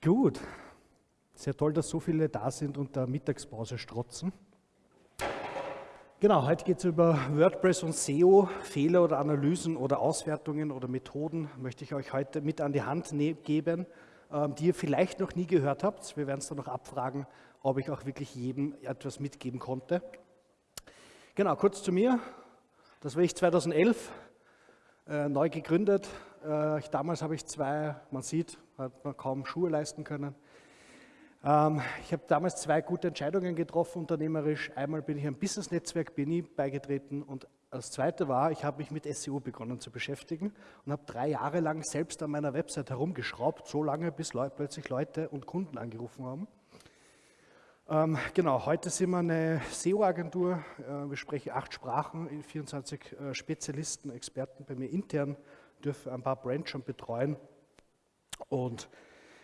Gut, sehr toll, dass so viele da sind und der Mittagspause strotzen. Genau, heute geht es über WordPress und SEO, Fehler oder Analysen oder Auswertungen oder Methoden, möchte ich euch heute mit an die Hand ne-, geben, ähm, die ihr vielleicht noch nie gehört habt. Wir werden es dann noch abfragen, ob ich auch wirklich jedem etwas mitgeben konnte. Genau, kurz zu mir. Das war ich 2011, äh, neu gegründet. Äh, ich, damals habe ich zwei, man sieht, hat man kaum Schuhe leisten können. Ähm, ich habe damals zwei gute Entscheidungen getroffen, unternehmerisch. Einmal bin ich einem Business-Netzwerk BNI beigetreten und das zweite war, ich habe mich mit SEO begonnen zu beschäftigen und habe drei Jahre lang selbst an meiner Website herumgeschraubt, so lange, bis Leute, plötzlich Leute und Kunden angerufen haben. Ähm, genau, heute sind wir eine SEO-Agentur. Äh, wir sprechen acht Sprachen, 24 äh, Spezialisten, Experten bei mir intern, dürfen ein paar Brands schon betreuen. Und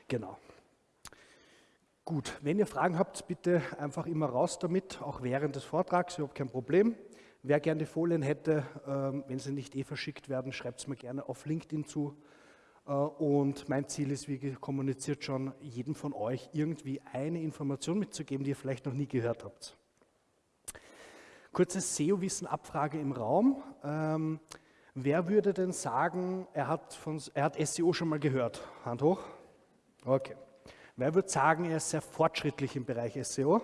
genau. Gut, wenn ihr Fragen habt, bitte einfach immer raus damit, auch während des Vortrags, überhaupt kein Problem. Wer gerne die Folien hätte, ähm, wenn sie nicht eh verschickt werden, schreibt es mir gerne auf LinkedIn zu. Äh, und mein Ziel ist, wie kommuniziert schon, jedem von euch irgendwie eine Information mitzugeben, die ihr vielleicht noch nie gehört habt. Kurze SEO-Wissen-Abfrage im Raum. Wer würde denn sagen, er hat, von, er hat SEO schon mal gehört? Hand hoch. Okay. Wer würde sagen, er ist sehr fortschrittlich im Bereich SEO?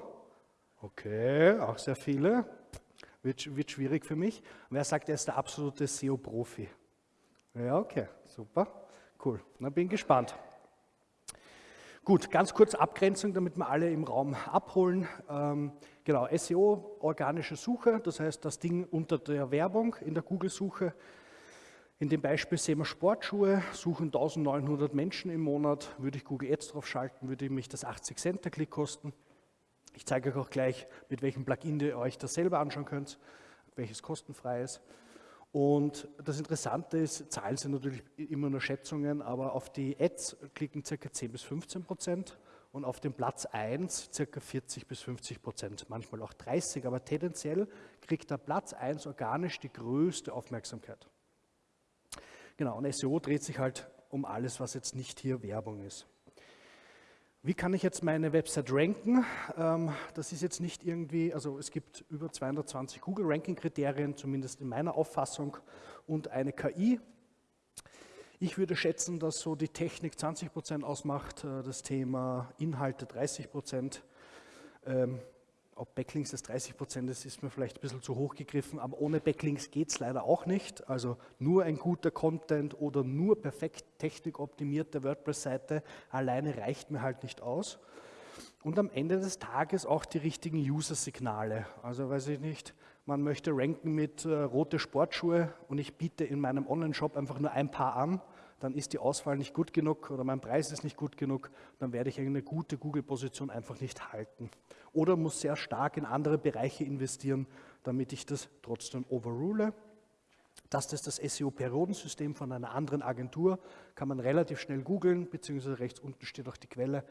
Okay, auch sehr viele. Wird, wird schwierig für mich. wer sagt, er ist der absolute SEO-Profi? Ja, okay, super. Cool, na bin gespannt. Gut, ganz kurz Abgrenzung, damit wir alle im Raum abholen. Ähm, genau, SEO, organische Suche, das heißt das Ding unter der Werbung in der Google-Suche. In dem Beispiel sehen wir Sportschuhe, suchen 1900 Menschen im Monat. Würde ich Google Ads drauf schalten, würde mich das 80 Cent der Klick kosten. Ich zeige euch auch gleich, mit welchem Plugin ihr euch das selber anschauen könnt, welches kostenfrei ist. Und das Interessante ist, Zahlen sind natürlich immer nur Schätzungen, aber auf die Ads klicken ca. 10 bis 15 Prozent und auf den Platz 1 ca. 40 bis 50 Prozent, manchmal auch 30, aber tendenziell kriegt der Platz 1 organisch die größte Aufmerksamkeit. Genau, und SEO dreht sich halt um alles, was jetzt nicht hier Werbung ist. Wie kann ich jetzt meine Website ranken? Ähm, das ist jetzt nicht irgendwie, also es gibt über 220 Google-Ranking-Kriterien, zumindest in meiner Auffassung, und eine KI. Ich würde schätzen, dass so die Technik 20 Prozent ausmacht, äh, das Thema Inhalte 30 Prozent, ähm, ob Backlinks das 30 Prozent ist, ist mir vielleicht ein bisschen zu hoch gegriffen, aber ohne Backlinks geht es leider auch nicht. Also nur ein guter Content oder nur perfekt technikoptimierte WordPress-Seite alleine reicht mir halt nicht aus. Und am Ende des Tages auch die richtigen User-Signale. Also weiß ich nicht, man möchte ranken mit äh, rote Sportschuhe und ich biete in meinem Online-Shop einfach nur ein Paar an, dann ist die Auswahl nicht gut genug oder mein Preis ist nicht gut genug, dann werde ich eine gute Google-Position einfach nicht halten oder muss sehr stark in andere Bereiche investieren, damit ich das trotzdem overrule. Das ist das SEO-Periodensystem von einer anderen Agentur, kann man relativ schnell googeln, beziehungsweise rechts unten steht auch die Quelle.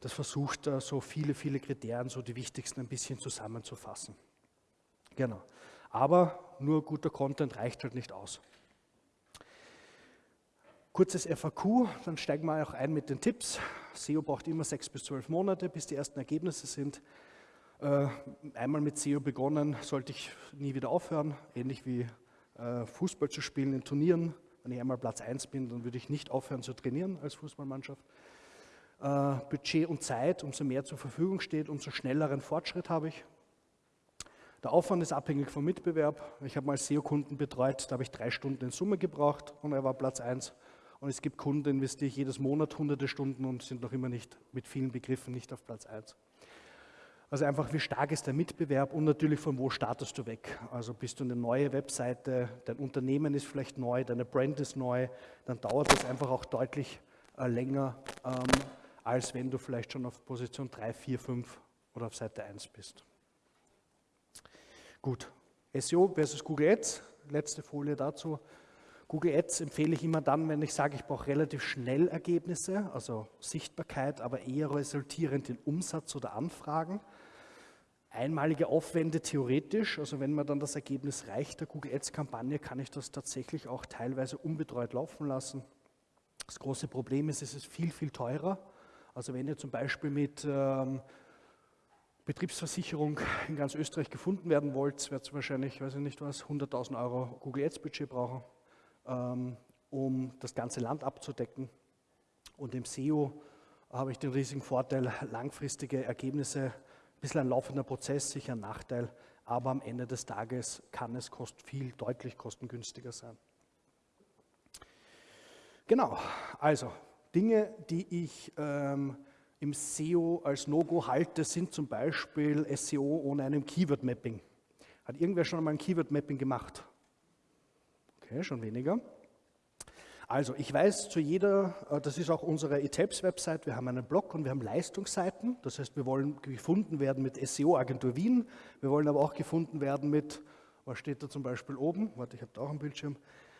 Das versucht so viele, viele Kriterien, so die wichtigsten ein bisschen zusammenzufassen. Genau. Aber nur guter Content reicht halt nicht aus. Kurzes FAQ, dann steigen wir auch ein mit den Tipps. SEO braucht immer sechs bis zwölf Monate, bis die ersten Ergebnisse sind. Äh, einmal mit SEO begonnen, sollte ich nie wieder aufhören, ähnlich wie äh, Fußball zu spielen in Turnieren. Wenn ich einmal Platz 1 bin, dann würde ich nicht aufhören zu trainieren als Fußballmannschaft. Äh, Budget und Zeit, umso mehr zur Verfügung steht, umso schnelleren Fortschritt habe ich. Der Aufwand ist abhängig vom Mitbewerb. Ich habe mal SEO-Kunden betreut, da habe ich drei Stunden in Summe gebraucht und er war Platz 1. Und es gibt Kunden, investiere ich jedes Monat hunderte Stunden und sind noch immer nicht mit vielen Begriffen nicht auf Platz 1. Also einfach, wie stark ist der Mitbewerb und natürlich von wo startest du weg. Also bist du eine neue Webseite, dein Unternehmen ist vielleicht neu, deine Brand ist neu, dann dauert das einfach auch deutlich äh, länger, ähm, als wenn du vielleicht schon auf Position 3, 4, 5 oder auf Seite 1 bist. Gut, SEO versus Google Ads, letzte Folie dazu. Google Ads empfehle ich immer dann, wenn ich sage, ich brauche relativ schnell Ergebnisse, also Sichtbarkeit, aber eher resultierend in Umsatz oder Anfragen. Einmalige Aufwände theoretisch, also wenn mir dann das Ergebnis reicht der Google Ads-Kampagne, kann ich das tatsächlich auch teilweise unbetreut laufen lassen. Das große Problem ist, es ist viel, viel teurer, Also wenn ihr zum Beispiel mit ähm, Betriebsversicherung in ganz Österreich gefunden werden wollt, werdet ihr wahrscheinlich, weiß ich nicht was, 100.000 Euro Google Ads Budget brauchen, um das ganze Land abzudecken. Und im SEO habe ich den riesigen Vorteil, langfristige Ergebnisse, ein bisschen ein laufender Prozess, sicher ein Nachteil, aber am Ende des Tages kann es kost viel deutlich kostengünstiger sein. Genau, also Dinge, die ich ähm, im SEO als No-Go halte, sind zum Beispiel SEO ohne einem Keyword-Mapping. Hat irgendwer schon einmal ein Keyword-Mapping gemacht? Okay, schon weniger. Also ich weiß zu jeder, äh, das ist auch unsere eTapes-Website, wir haben einen Blog und wir haben Leistungsseiten. Das heißt, wir wollen gefunden werden mit SEO-Agentur Wien. Wir wollen aber auch gefunden werden mit, was steht da zum Beispiel oben? Warte, ich habe da auch einen Bildschirm.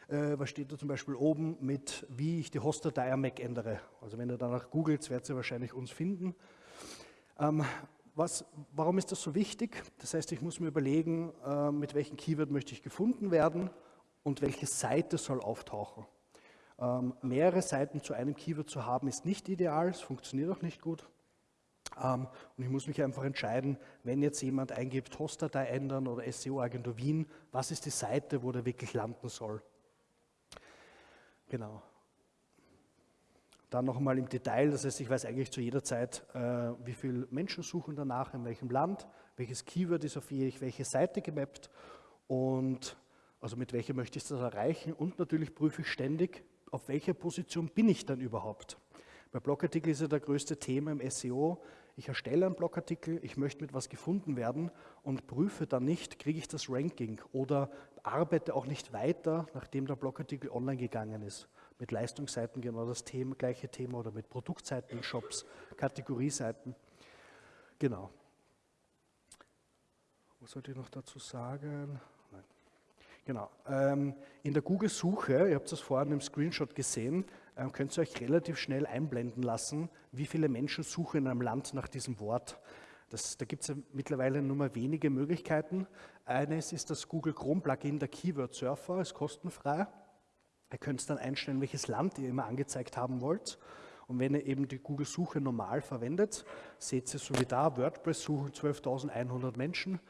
Äh, was steht da zum Beispiel oben mit, wie ich die Hostdatei am Mac ändere. Also wenn ihr danach googelt, werdet ihr wahrscheinlich uns finden. Ähm, was, warum ist das so wichtig? Das heißt, ich muss mir überlegen, äh, mit welchem Keyword möchte ich gefunden werden und welche Seite soll auftauchen. Ähm, mehrere Seiten zu einem Keyword zu haben, ist nicht ideal, es funktioniert auch nicht gut. Ähm, und ich muss mich einfach entscheiden, wenn jetzt jemand eingibt, Hostdatei ändern oder SEO-Agentur Wien, was ist die Seite, wo der wirklich landen soll. Genau. Dann noch einmal im Detail, das heißt, ich weiß eigentlich zu jeder Zeit, äh, wie viele Menschen suchen danach, in welchem Land, welches Keyword ist auf welche Seite gemappt und also mit welcher möchte ich das erreichen und natürlich prüfe ich ständig, auf welcher Position bin ich dann überhaupt? Bei Blogartikel ist ja der größte Thema im SEO. Ich erstelle einen Blogartikel, ich möchte mit was gefunden werden und prüfe dann nicht, kriege ich das Ranking oder arbeite auch nicht weiter, nachdem der Blogartikel online gegangen ist. Mit Leistungsseiten genau das Thema, gleiche Thema oder mit Produktseiten Shops, Kategorieseiten. Genau. Was sollte ich noch dazu sagen? Genau. Ähm, in der Google-Suche, ihr habt das vorhin im Screenshot gesehen, ähm, könnt ihr euch relativ schnell einblenden lassen, wie viele Menschen suchen in einem Land nach diesem Wort. Das, da gibt es ja mittlerweile nur mal wenige Möglichkeiten. Eines ist das Google Chrome Plugin, der Keyword Surfer, ist kostenfrei. Ihr könnt dann einstellen, welches Land ihr immer angezeigt haben wollt. Und wenn ihr eben die Google-Suche normal verwendet, seht ihr so wie da, WordPress suchen 12.100 Menschen,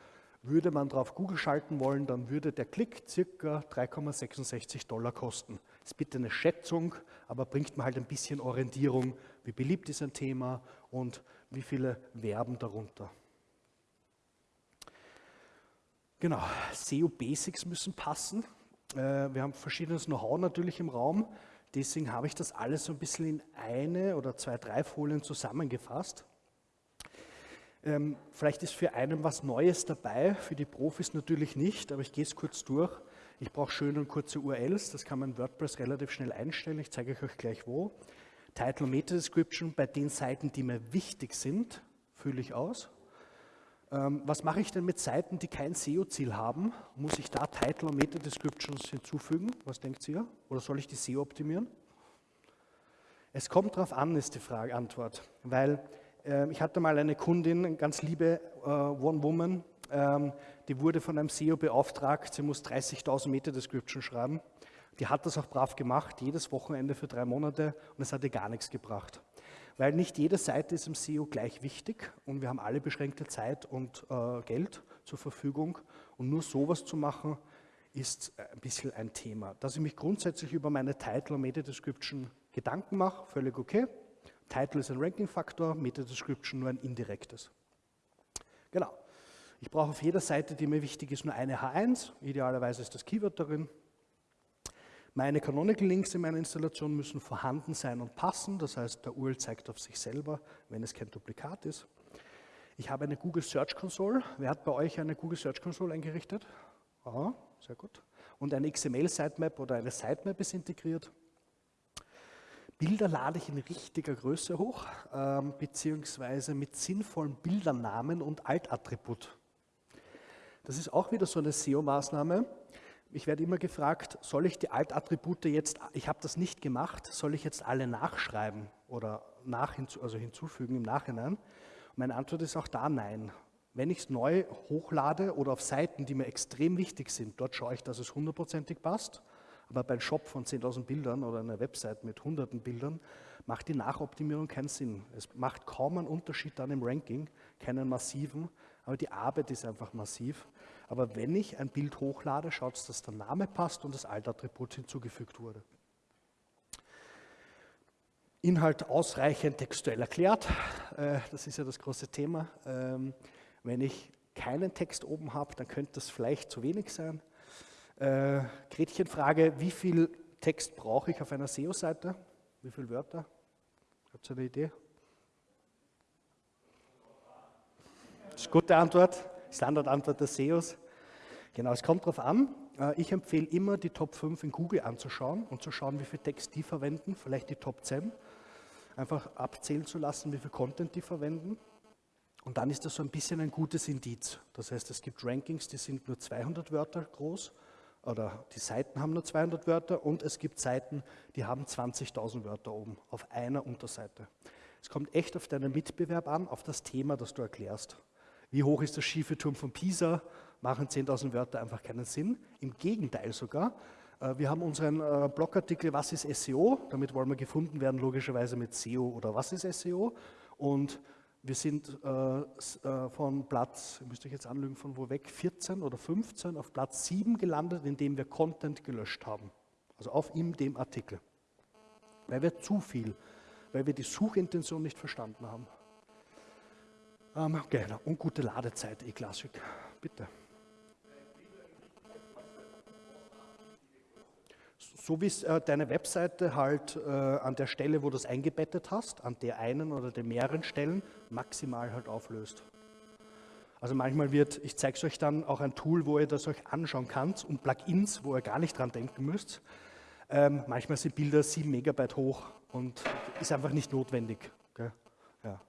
würde man drauf Google schalten wollen, dann würde der Klick circa 3,66 Dollar kosten. Das ist bitte eine Schätzung, aber bringt man halt ein bisschen Orientierung, wie beliebt ist ein Thema und wie viele werben darunter. Genau, SEO Basics müssen passen. Äh, wir haben verschiedenes Know-how natürlich im Raum, deswegen habe ich das alles so ein bisschen in eine oder zwei, drei Folien zusammengefasst. Ähm, vielleicht ist für einen was Neues dabei, für die Profis natürlich nicht, aber ich gehe es kurz durch. Ich brauche schöne und kurze URLs, das kann man in WordPress relativ schnell einstellen, ich zeige euch gleich wo. Title und Meta-Description bei den Seiten, die mir wichtig sind, fülle ich aus. Ähm, was mache ich denn mit Seiten, die kein SEO-Ziel haben? Muss ich da Title und Meta-Descriptions hinzufügen? Was denkt ihr? Oder soll ich die SEO optimieren? Es kommt darauf an, ist die Frage, Antwort, weil ich hatte mal eine Kundin, eine ganz liebe äh, One-Woman, ähm, die wurde von einem SEO beauftragt, sie muss 30.000 Meter Description schreiben. Die hat das auch brav gemacht, jedes Wochenende für drei Monate und es hat ihr gar nichts gebracht. Weil nicht jede Seite ist im SEO gleich wichtig und wir haben alle beschränkte Zeit und äh, Geld zur Verfügung und nur sowas zu machen, ist ein bisschen ein Thema. Dass ich mich grundsätzlich über meine Title und Meta Description Gedanken mache, völlig okay. Title ist ein Ranking-Faktor, Meta-Description nur ein indirektes. Genau. Ich brauche auf jeder Seite, die mir wichtig ist, nur eine H1. Idealerweise ist das Keyword darin. Meine Canonical Links in meiner Installation müssen vorhanden sein und passen. Das heißt, der URL zeigt auf sich selber, wenn es kein Duplikat ist. Ich habe eine Google Search Console. Wer hat bei euch eine Google Search Console eingerichtet? Aha, sehr gut. Und eine XML-Sitemap oder eine Sitemap ist integriert. Bilder lade ich in richtiger Größe hoch, ähm, beziehungsweise mit sinnvollen Bildernamen und Altattribut. Das ist auch wieder so eine SEO-Maßnahme. Ich werde immer gefragt, soll ich die Altattribute jetzt, ich habe das nicht gemacht, soll ich jetzt alle nachschreiben oder nach, also hinzufügen im Nachhinein? meine Antwort ist auch da nein. Wenn ich es neu hochlade oder auf Seiten, die mir extrem wichtig sind, dort schaue ich, dass es hundertprozentig passt. Aber bei einem Shop von 10.000 Bildern oder einer Website mit hunderten Bildern macht die Nachoptimierung keinen Sinn. Es macht kaum einen Unterschied dann im Ranking, keinen massiven, aber die Arbeit ist einfach massiv. Aber wenn ich ein Bild hochlade, schaut es, dass der Name passt und das Altattribut hinzugefügt wurde. Inhalt ausreichend textuell erklärt, äh, das ist ja das große Thema. Ähm, wenn ich keinen Text oben habe, dann könnte das vielleicht zu wenig sein. Äh, Gretchenfrage, wie viel Text brauche ich auf einer SEO-Seite? Wie viele Wörter? Habt ihr eine Idee? Das ist eine gute Antwort, Standardantwort des SEOs. Genau, es kommt darauf an. Äh, ich empfehle immer, die Top 5 in Google anzuschauen und zu schauen, wie viel Text die verwenden, vielleicht die Top 10. Einfach abzählen zu lassen, wie viel Content die verwenden. Und dann ist das so ein bisschen ein gutes Indiz. Das heißt, es gibt Rankings, die sind nur 200 Wörter groß oder die Seiten haben nur 200 Wörter und es gibt Seiten, die haben 20.000 Wörter oben auf einer Unterseite. Es kommt echt auf deinen Mitbewerb an, auf das Thema, das du erklärst. Wie hoch ist der schiefe Turm von Pisa? Machen 10.000 Wörter einfach keinen Sinn. Im Gegenteil sogar. Äh, wir haben unseren äh, Blogartikel Was ist SEO? Damit wollen wir gefunden werden, logischerweise mit SEO oder Was ist SEO? Und wir sind äh, äh, von Platz, müsste ich jetzt anlügen, von wo weg, 14 oder 15 auf Platz 7 gelandet, indem wir Content gelöscht haben. Also auf ihm dem Artikel. Weil wir zu viel, weil wir die Suchintention nicht verstanden haben. Ähm, genau, und gute Ladezeit, E-Classic. Bitte. so wie es äh, deine Webseite halt äh, an der Stelle, wo du es eingebettet hast, an der einen oder den mehreren Stellen, maximal halt auflöst. Also manchmal wird, ich zeige es euch dann auch ein Tool, wo ihr das euch anschauen könnt und Plugins, wo ihr gar nicht dran denken müsst. Ähm, manchmal sind Bilder 7 Megabyte hoch und ist einfach nicht notwendig. Ja.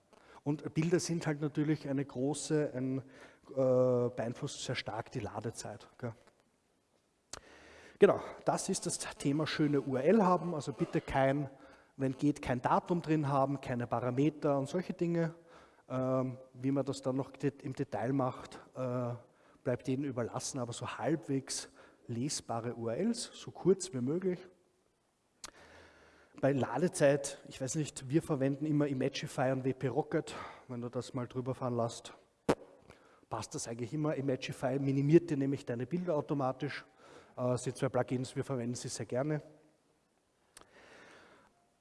Und Bilder sind halt natürlich eine große, ein, äh, beeinflusst sehr stark die Ladezeit. Gell? Genau, das ist das Thema schöne URL haben, also bitte kein, wenn geht, kein Datum drin haben, keine Parameter und solche Dinge. Ähm, wie man das dann noch im Detail macht, äh, bleibt Ihnen überlassen, aber so halbwegs lesbare URLs, so kurz wie möglich. Bei Ladezeit, ich weiß nicht, wir verwenden immer Imagify und WP Rocket, wenn du das mal drüber fahren lässt, passt das eigentlich immer. Imagify minimiert dir nämlich deine Bilder automatisch äh, sind zwei Plugins, wir verwenden sie sehr gerne.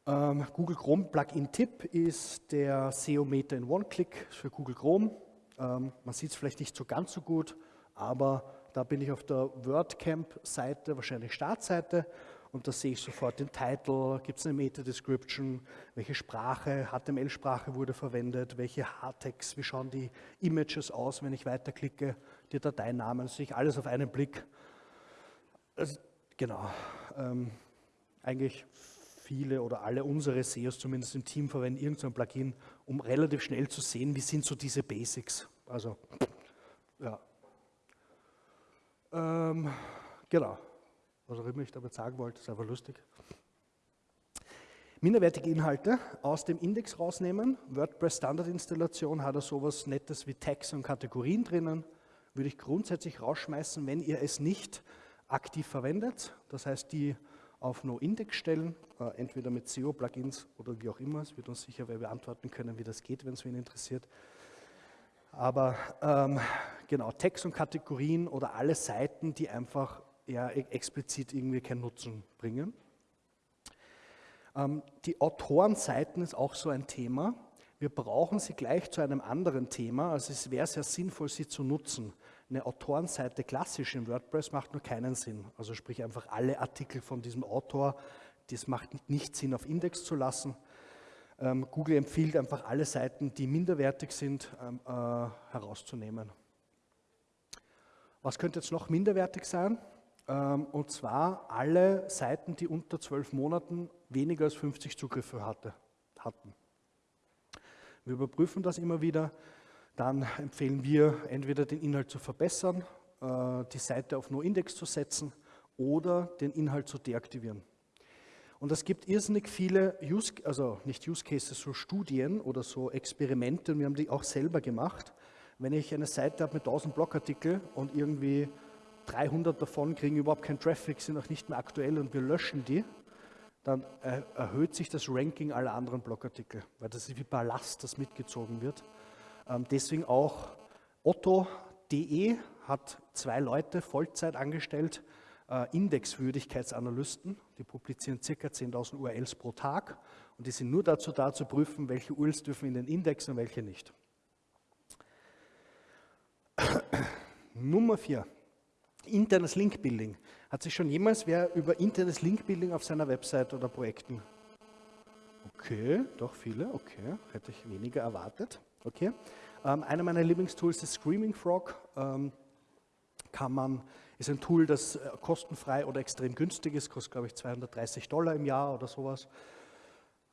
Ähm, Google Chrome Plugin-Tipp ist der SEO-Meter in One-Click für Google Chrome. Ähm, man sieht es vielleicht nicht so ganz so gut, aber da bin ich auf der WordCamp-Seite, wahrscheinlich Startseite, und da sehe ich sofort den Titel, gibt es eine Meta-Description, welche Sprache, HTML-Sprache wurde verwendet, welche Hardtext, wie schauen die Images aus, wenn ich weiterklicke, die Dateinamen, das sehe ich alles auf einen Blick also, genau. Ähm, eigentlich viele oder alle unsere SEOs, zumindest im Team, verwenden irgendein Plugin, um relativ schnell zu sehen, wie sind so diese Basics. Also, ja. Ähm, genau. Was auch immer ich damit sagen wollte, ist einfach lustig. Minderwertige Inhalte aus dem Index rausnehmen. WordPress Standardinstallation hat er sowas Nettes wie Tags und Kategorien drinnen. Würde ich grundsätzlich rausschmeißen, wenn ihr es nicht aktiv verwendet, das heißt die auf No-Index stellen, äh, entweder mit SEO-Plugins oder wie auch immer. Es wird uns sicher wer beantworten können, wie das geht, wenn es wen interessiert. Aber ähm, genau, Text und Kategorien oder alle Seiten, die einfach ja, e-, explizit irgendwie keinen Nutzen bringen. Ähm, die Autorenseiten ist auch so ein Thema. Wir brauchen sie gleich zu einem anderen Thema. Also es wäre sehr sinnvoll, sie zu nutzen eine Autorenseite klassisch in WordPress macht nur keinen Sinn. Also sprich einfach alle Artikel von diesem Autor, das macht nicht Sinn auf Index zu lassen. Ähm, Google empfiehlt einfach alle Seiten, die minderwertig sind, ähm, äh, herauszunehmen. Was könnte jetzt noch minderwertig sein? Ähm, und zwar alle Seiten, die unter zwölf Monaten weniger als 50 Zugriffe hatte, hatten. Wir überprüfen das immer wieder dann empfehlen wir entweder den Inhalt zu verbessern, äh, die Seite auf No-Index zu setzen oder den Inhalt zu deaktivieren. Und es gibt irrsinnig viele, Use, also nicht Use Cases, so Studien oder so Experimente, und wir haben die auch selber gemacht. Wenn ich eine Seite habe mit 1000 Blogartikel und irgendwie 300 davon kriegen überhaupt keinen Traffic, sind auch nicht mehr aktuell und wir löschen die, dann erhöht sich das Ranking aller anderen Blogartikel, weil das ist wie Ballast, das mitgezogen wird. Ähm, deswegen auch Otto.de hat zwei Leute Vollzeit angestellt, äh, Indexwürdigkeitsanalysten, die publizieren ca. 10.000 URLs pro Tag und die sind nur dazu da, zu prüfen, welche URLs dürfen in den Index und welche nicht. Nummer vier, internes Linkbuilding. Hat sich schon jemals wer über internes Linkbuilding auf seiner Website oder Projekten? Okay, doch viele, okay, hätte ich weniger erwartet. Okay. Ähm, einer meiner Lieblingstools ist Screaming Frog. Ähm, kann man, ist ein Tool, das äh, kostenfrei oder extrem günstig ist, kostet glaube ich 230 Dollar im Jahr oder sowas.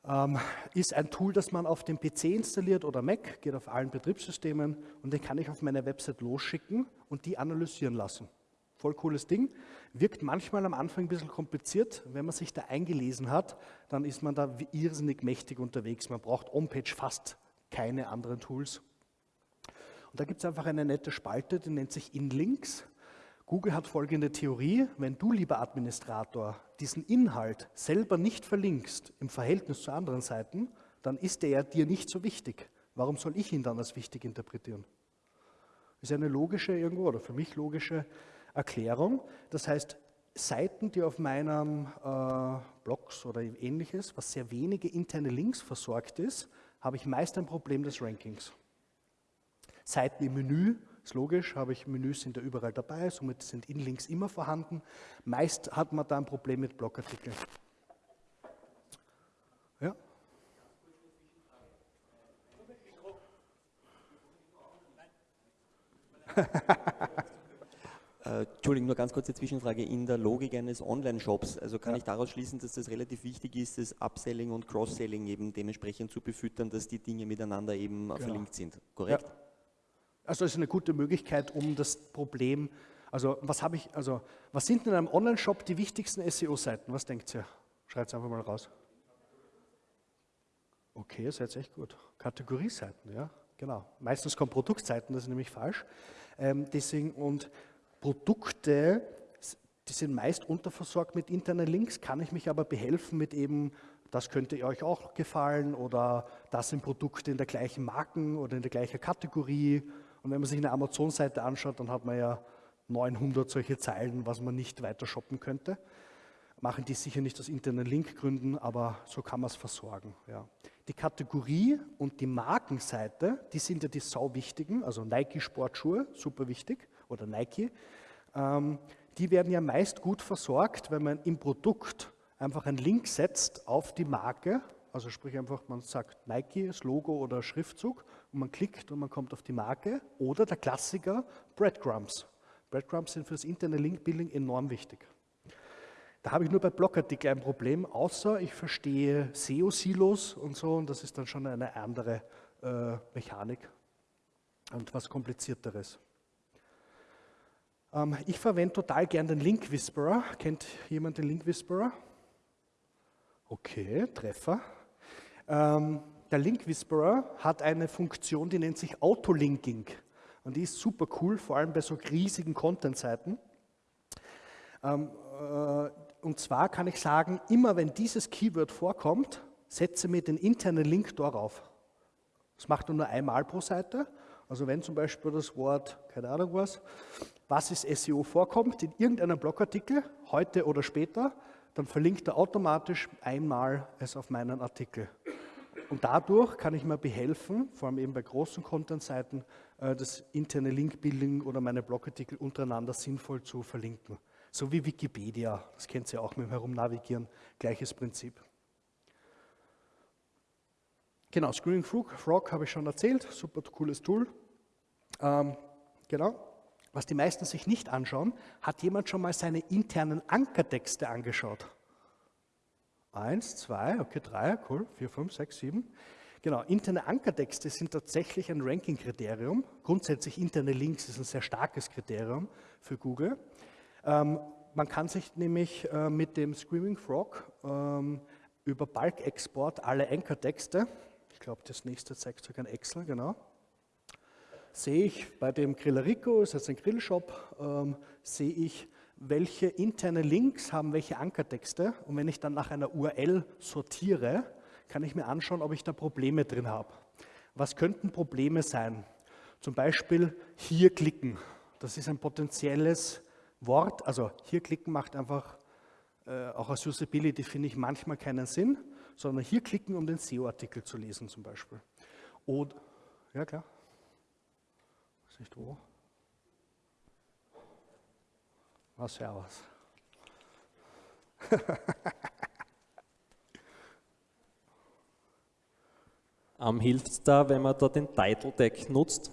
Ähm, ist ein Tool, das man auf dem PC installiert oder Mac, geht auf allen Betriebssystemen und den kann ich auf meine Website losschicken und die analysieren lassen. Voll cooles Ding. Wirkt manchmal am Anfang ein bisschen kompliziert. Wenn man sich da eingelesen hat, dann ist man da irrsinnig mächtig unterwegs. Man braucht on-page fast keine anderen Tools. Und da gibt es einfach eine nette Spalte, die nennt sich InLinks. Google hat folgende Theorie, wenn du, lieber Administrator, diesen Inhalt selber nicht verlinkst im Verhältnis zu anderen Seiten, dann ist der dir nicht so wichtig. Warum soll ich ihn dann als wichtig interpretieren? Das ist eine logische irgendwo oder für mich logische Erklärung. Das heißt, Seiten, die auf meinem äh, Blogs oder ähnliches, was sehr wenige interne Links versorgt ist, habe ich meist ein Problem des Rankings. Seiten im Menü ist logisch, habe ich Menüs sind da überall dabei, somit sind Inlinks immer vorhanden. Meist hat man da ein Problem mit Blogartikeln. Ja? Äh, Entschuldigung, nur ganz kurze Zwischenfrage. In der Logik eines Online-Shops, also kann ja. ich daraus schließen, dass das relativ wichtig ist, das Upselling und Cross-Selling eben dementsprechend zu befüttern, dass die Dinge miteinander eben genau. verlinkt sind, korrekt? Ja. Also das ist eine gute Möglichkeit, um das Problem, also was habe ich, also was sind in einem Online-Shop die wichtigsten SEO-Seiten? Was denkt ihr? Schreibt es einfach mal raus. Okay, seid echt gut. Kategorieseiten, ja, genau. Meistens kommen Produktseiten, das ist nämlich falsch. Ähm, deswegen und Produkte, die sind meist unterversorgt mit internen Links, kann ich mich aber behelfen mit eben, das könnte euch auch gefallen oder das sind Produkte in der gleichen Marken oder in der gleichen Kategorie und wenn man sich eine Amazon-Seite anschaut, dann hat man ja 900 solche Zeilen, was man nicht weiter shoppen könnte. Machen die sicher nicht aus internen Linkgründen, aber so kann man es versorgen. Ja. Die Kategorie und die Markenseite, die sind ja die sau wichtigen, also Nike Sportschuhe, super wichtig, oder Nike. Ähm, die werden ja meist gut versorgt, wenn man im Produkt einfach einen Link setzt auf die Marke, also sprich einfach, man sagt Nike, das Logo oder Schriftzug und man klickt und man kommt auf die Marke oder der Klassiker Breadcrumbs. Breadcrumbs sind für das interne Link-Building enorm wichtig. Da habe ich nur bei Blogartikeln ein Problem, außer ich verstehe SEO-Silos und so und das ist dann schon eine andere äh, Mechanik und was komplizierteres. Ähm, ich verwende total gern den Link Whisperer. Kennt jemand den Link Whisperer? Okay, Treffer. Ähm, der Link Whisperer hat eine Funktion, die nennt sich Autolinking. Und die ist super cool, vor allem bei so riesigen Content-Seiten. Ähm, äh, und zwar kann ich sagen, immer wenn dieses Keyword vorkommt, setze mir den internen Link darauf. Das macht er nur einmal pro Seite. Also wenn zum Beispiel das Wort, keine Ahnung was, was ist SEO vorkommt in irgendeinem Blogartikel, heute oder später, dann verlinkt er automatisch einmal es auf meinen Artikel. Und dadurch kann ich mir behelfen, vor allem eben bei großen Content-Seiten, äh, das interne Link-Building oder meine Blogartikel untereinander sinnvoll zu verlinken. So wie Wikipedia, das kennt ihr auch mit dem Herumnavigieren, gleiches Prinzip. Genau, Screening Frog, Frog habe ich schon erzählt, super cooles Tool. Ähm, genau, was die meisten sich nicht anschauen, hat jemand schon mal seine internen Ankertexte angeschaut? Eins, zwei, okay, drei, cool, vier, fünf, sechs, sieben. Genau, interne Ankertexte sind tatsächlich ein Ranking-Kriterium. Grundsätzlich interne Links ist ein sehr starkes Kriterium für Google. Ähm, man kann sich nämlich äh, mit dem Screaming Frog ähm, über Bulk-Export alle Ankertexte, ich glaube, das nächste zeigt sogar ein Excel, genau, sehe ich bei dem Grillerico, ist jetzt ein Grillshop, ähm, sehe ich, welche interne Links haben welche Ankertexte und wenn ich dann nach einer URL sortiere, kann ich mir anschauen, ob ich da Probleme drin habe. Was könnten Probleme sein? Zum Beispiel hier klicken. Das ist ein potenzielles Wort. Also hier klicken macht einfach äh, auch aus Usability, finde ich, manchmal keinen Sinn, sondern hier klicken, um den SEO-Artikel zu lesen zum Beispiel. Oder, ja klar. Nicht wo. Ah, servus. ähm, Hilft es da, wenn man da den Title Tag nutzt?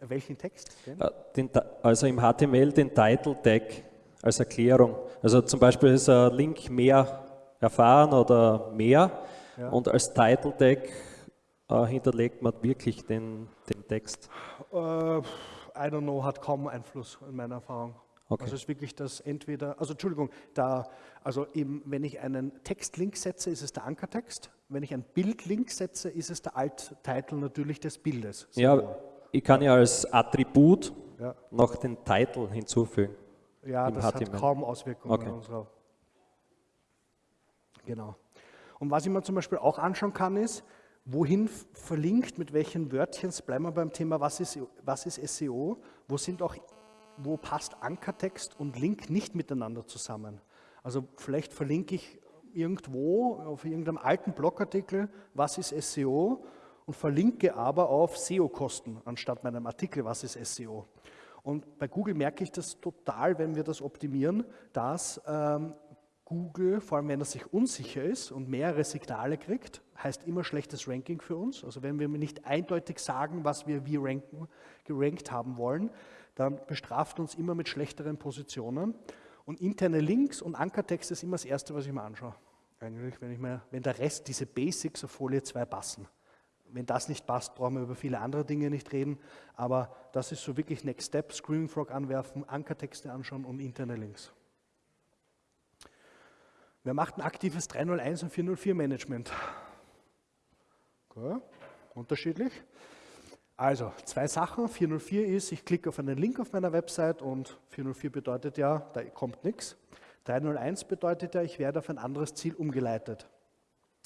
Welchen Text? Äh, den, also im HTML den Title Tag als Erklärung. Also zum Beispiel ist ein Link mehr erfahren oder mehr ja. und als Title Tag äh, hinterlegt man wirklich den, den Text. Uh, I don't know, hat kaum Einfluss in meiner Erfahrung. Okay. Also es ist wirklich das entweder, also Entschuldigung, da, also eben, wenn ich einen Textlink setze, ist es der Ankertext. Wenn ich ein Bildlink setze, ist es der Alt-Title natürlich des Bildes. Ja, ich kann ja als Attribut ja. noch den Titel hinzufügen. Ja, das HTML. hat kaum Auswirkungen okay. unserer. Genau. Und was ich mir zum Beispiel auch anschauen kann, ist, wohin verlinkt, mit welchen Wörtchen, bleiben wir beim Thema, was ist, was ist SEO, wo sind auch wo passt Ankertext und Link nicht miteinander zusammen. Also vielleicht verlinke ich irgendwo auf irgendeinem alten Blogartikel, was ist SEO und verlinke aber auf SEO-Kosten anstatt meinem Artikel, was ist SEO. Und bei Google merke ich das total, wenn wir das optimieren, dass ähm, Google, vor allem wenn er sich unsicher ist und mehrere Signale kriegt, heißt immer schlechtes Ranking für uns. Also wenn wir nicht eindeutig sagen, was wir wie ranken, gerankt haben wollen, dann bestraft uns immer mit schlechteren Positionen. Und interne Links und Ankertext ist immer das Erste, was ich mir anschaue. Eigentlich, wenn, ich mir, wenn der Rest, diese Basics auf Folie 2 passen. Wenn das nicht passt, brauchen wir über viele andere Dinge nicht reden. Aber das ist so wirklich Next Step, Screaming Frog anwerfen, Ankertexte anschauen und interne Links. Wer macht ein aktives 301 und 404 Management? Okay. Unterschiedlich. Also, zwei Sachen. 404 ist, ich klicke auf einen Link auf meiner Website und 404 bedeutet ja, da kommt nichts. 301 bedeutet ja, ich werde auf ein anderes Ziel umgeleitet.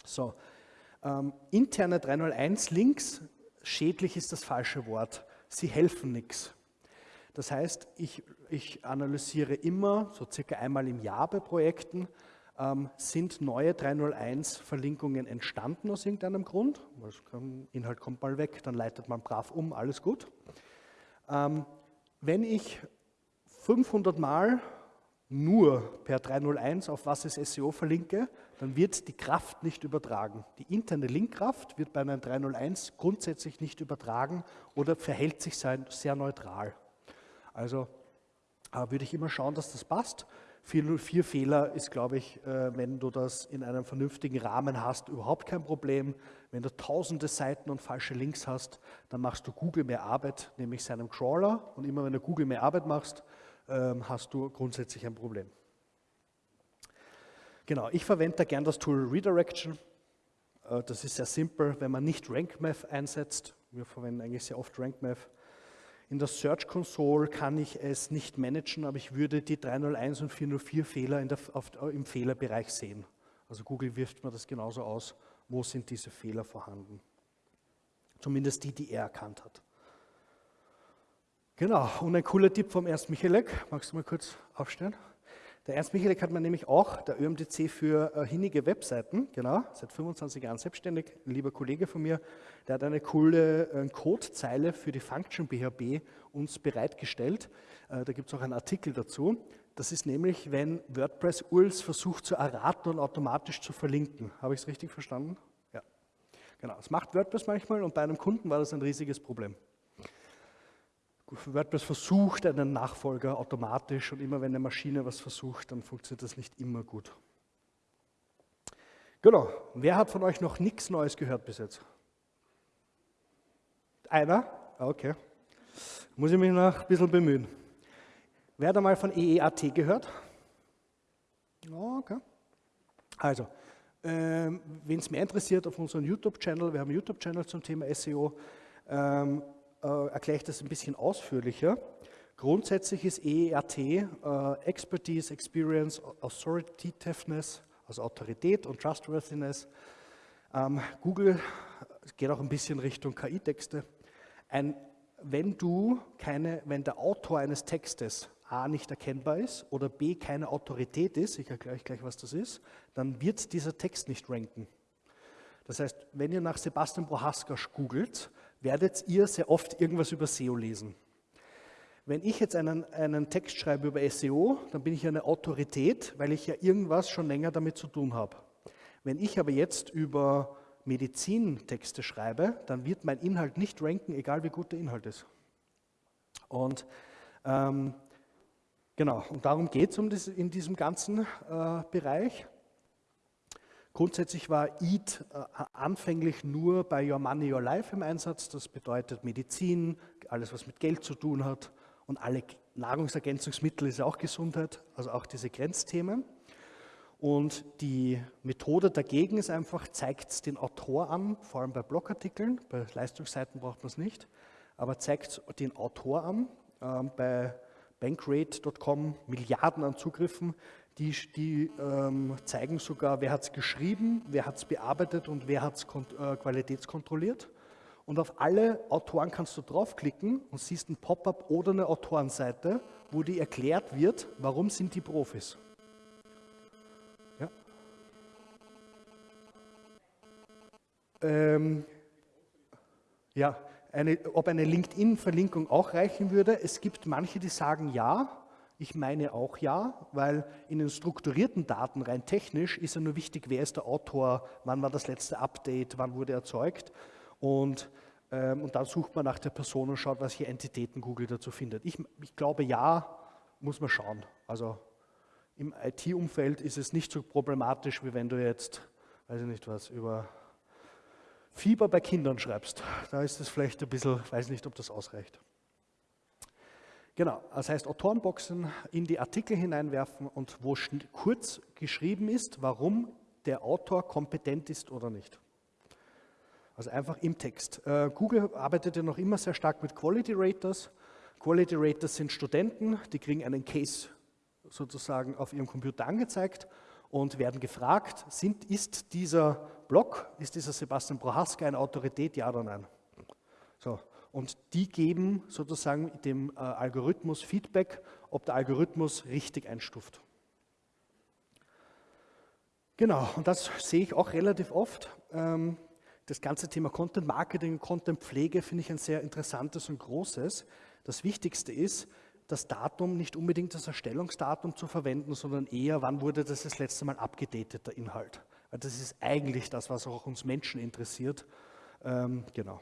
So, ähm, interne 301 Links, schädlich ist das falsche Wort. Sie helfen nichts. Das heißt, ich, ich analysiere immer, so circa einmal im Jahr bei Projekten, ähm, sind neue 301-Verlinkungen entstanden aus irgendeinem Grund. Inhalt kommt mal weg, dann leitet man brav um, alles gut. Ähm, wenn ich 500 Mal nur per 301 auf was ist SEO verlinke, dann wird die Kraft nicht übertragen. Die interne Linkkraft wird bei einem 301 grundsätzlich nicht übertragen oder verhält sich sehr, sehr neutral. Also äh, würde ich immer schauen, dass das passt. 404-Fehler ist, glaube ich, äh, wenn du das in einem vernünftigen Rahmen hast, überhaupt kein Problem. Wenn du tausende Seiten und falsche Links hast, dann machst du Google mehr Arbeit, nämlich seinem Crawler. Und immer wenn du Google mehr Arbeit machst, ähm, hast du grundsätzlich ein Problem. Genau, ich verwende da gern das Tool Redirection. Äh, das ist sehr simpel, wenn man nicht RankMath einsetzt. Wir verwenden eigentlich sehr oft RankMath in der Search Console kann ich es nicht managen, aber ich würde die 301 und 404 Fehler der, auf, im Fehlerbereich sehen. Also Google wirft mir das genauso aus, wo sind diese Fehler vorhanden. Zumindest die, die er erkannt hat. Genau, und ein cooler Tipp vom Ernst Michalek. Magst du mal kurz aufstellen? Der Ernst Michalik hat man nämlich auch, der ÖMDC für äh, hinnige Webseiten, genau, seit 25 Jahren selbstständig, ein lieber Kollege von mir, der hat eine coole äh, Codezeile für die Function BHB uns bereitgestellt. Äh, da gibt es auch einen Artikel dazu. Das ist nämlich, wenn WordPress URLs versucht zu erraten und automatisch zu verlinken. Habe ich es richtig verstanden? Ja. Genau, das macht WordPress manchmal und bei einem Kunden war das ein riesiges Problem. WordPress versucht einen Nachfolger automatisch und immer wenn eine Maschine was versucht, dann funktioniert das nicht immer gut. Genau. Wer hat von euch noch nichts Neues gehört bis jetzt? Einer? Ah, okay. Muss ich mich noch ein bisschen bemühen. Wer hat einmal von EEAT gehört? Okay. Also, ähm, wen es mehr interessiert, auf unserem YouTube-Channel, wir haben einen YouTube-Channel zum Thema SEO, ähm, äh, erkläre ich das ein bisschen ausführlicher. Grundsätzlich ist EERT äh, Expertise, Experience, Authoritativeness, also Autorität und Trustworthiness. Ähm, Google geht auch ein bisschen Richtung KI-Texte. wenn du keine, wenn der Autor eines Textes A nicht erkennbar ist oder B keine Autorität ist, ich erkläre euch gleich, was das ist, dann wird dieser Text nicht ranken. Das heißt, wenn ihr nach Sebastian Prohaska googelt, werdet ihr sehr oft irgendwas über SEO lesen. Wenn ich jetzt einen, einen Text schreibe über SEO, dann bin ich eine Autorität, weil ich ja irgendwas schon länger damit zu tun habe. Wenn ich aber jetzt über Medizintexte schreibe, dann wird mein Inhalt nicht ranken, egal wie gut der Inhalt ist. Und ähm, genau, und darum geht es um in diesem ganzen äh, Bereich. Grundsätzlich war EAT äh, anfänglich nur bei Your Money, Your Life im Einsatz. Das bedeutet Medizin, alles was mit Geld zu tun hat und alle Nahrungsergänzungsmittel ist auch Gesundheit, also auch diese Grenzthemen. Und die Methode dagegen ist einfach, zeigt es den Autor an, vor allem bei Blogartikeln, bei Leistungsseiten braucht man es nicht, aber zeigt den Autor an. Ähm, bei Bankrate.com Milliarden an Zugriffen, die, die ähm, zeigen sogar, wer hat es geschrieben, wer hat es bearbeitet und wer hat es äh, qualitätskontrolliert. Und auf alle Autoren kannst du draufklicken und siehst ein Pop-up oder eine Autorenseite, wo dir erklärt wird, warum sind die Profis. Ja, ähm, ja eine, ob eine LinkedIn-Verlinkung auch reichen würde. Es gibt manche, die sagen ja. Ich meine auch ja, weil in den strukturierten Daten rein technisch ist ja nur wichtig, wer ist der Autor, wann war das letzte Update, wann wurde erzeugt. Und, ähm, und dann sucht man nach der Person und schaut, welche Entitäten Google dazu findet. Ich, ich glaube, ja, muss man schauen. Also im IT-Umfeld ist es nicht so problematisch, wie wenn du jetzt, weiß ich nicht was, über Fieber bei Kindern schreibst. Da ist es vielleicht ein bisschen, weiß nicht, ob das ausreicht. Genau, das heißt Autorenboxen in die Artikel hineinwerfen und wo kurz geschrieben ist, warum der Autor kompetent ist oder nicht. Also einfach im Text. Äh, Google arbeitet ja noch immer sehr stark mit Quality Raters. Quality Raters sind Studenten, die kriegen einen Case sozusagen auf ihrem Computer angezeigt und werden gefragt, sind, ist dieser Blog, ist dieser Sebastian Prohaska eine Autorität, ja oder nein? So, und die geben sozusagen dem äh, Algorithmus Feedback, ob der Algorithmus richtig einstuft. Genau, und das sehe ich auch relativ oft. Ähm, das ganze Thema Content Marketing, Content Pflege finde ich ein sehr interessantes und großes. Das Wichtigste ist, das Datum nicht unbedingt das Erstellungsdatum zu verwenden, sondern eher, wann wurde das das letzte Mal abgedatet, der Inhalt. Weil das ist eigentlich das, was auch uns Menschen interessiert. Ähm, genau.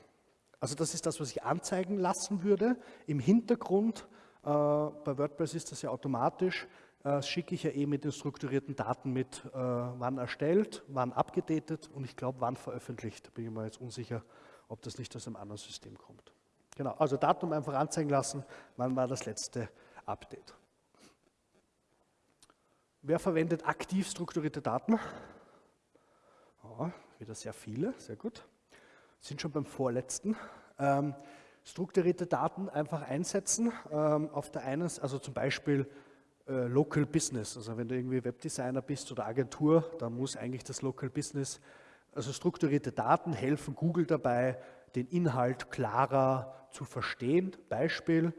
Also das ist das, was ich anzeigen lassen würde. Im Hintergrund, äh, bei WordPress ist das ja automatisch, äh, schicke ich ja eh mit den strukturierten Daten mit, äh, wann erstellt, wann abgedatet und ich glaube, wann veröffentlicht. Da bin ich mir jetzt unsicher, ob das nicht aus einem anderen System kommt. Genau, also Datum einfach anzeigen lassen, wann war das letzte Update. Wer verwendet aktiv strukturierte Daten? Oh, wieder sehr viele, sehr gut. Sind schon beim vorletzten. Ähm, strukturierte Daten einfach einsetzen. Ähm, auf der einen, also zum Beispiel äh, Local Business. Also wenn du irgendwie Webdesigner bist oder Agentur, dann muss eigentlich das Local Business, also strukturierte Daten helfen Google dabei, den Inhalt klarer zu verstehen. Beispiel,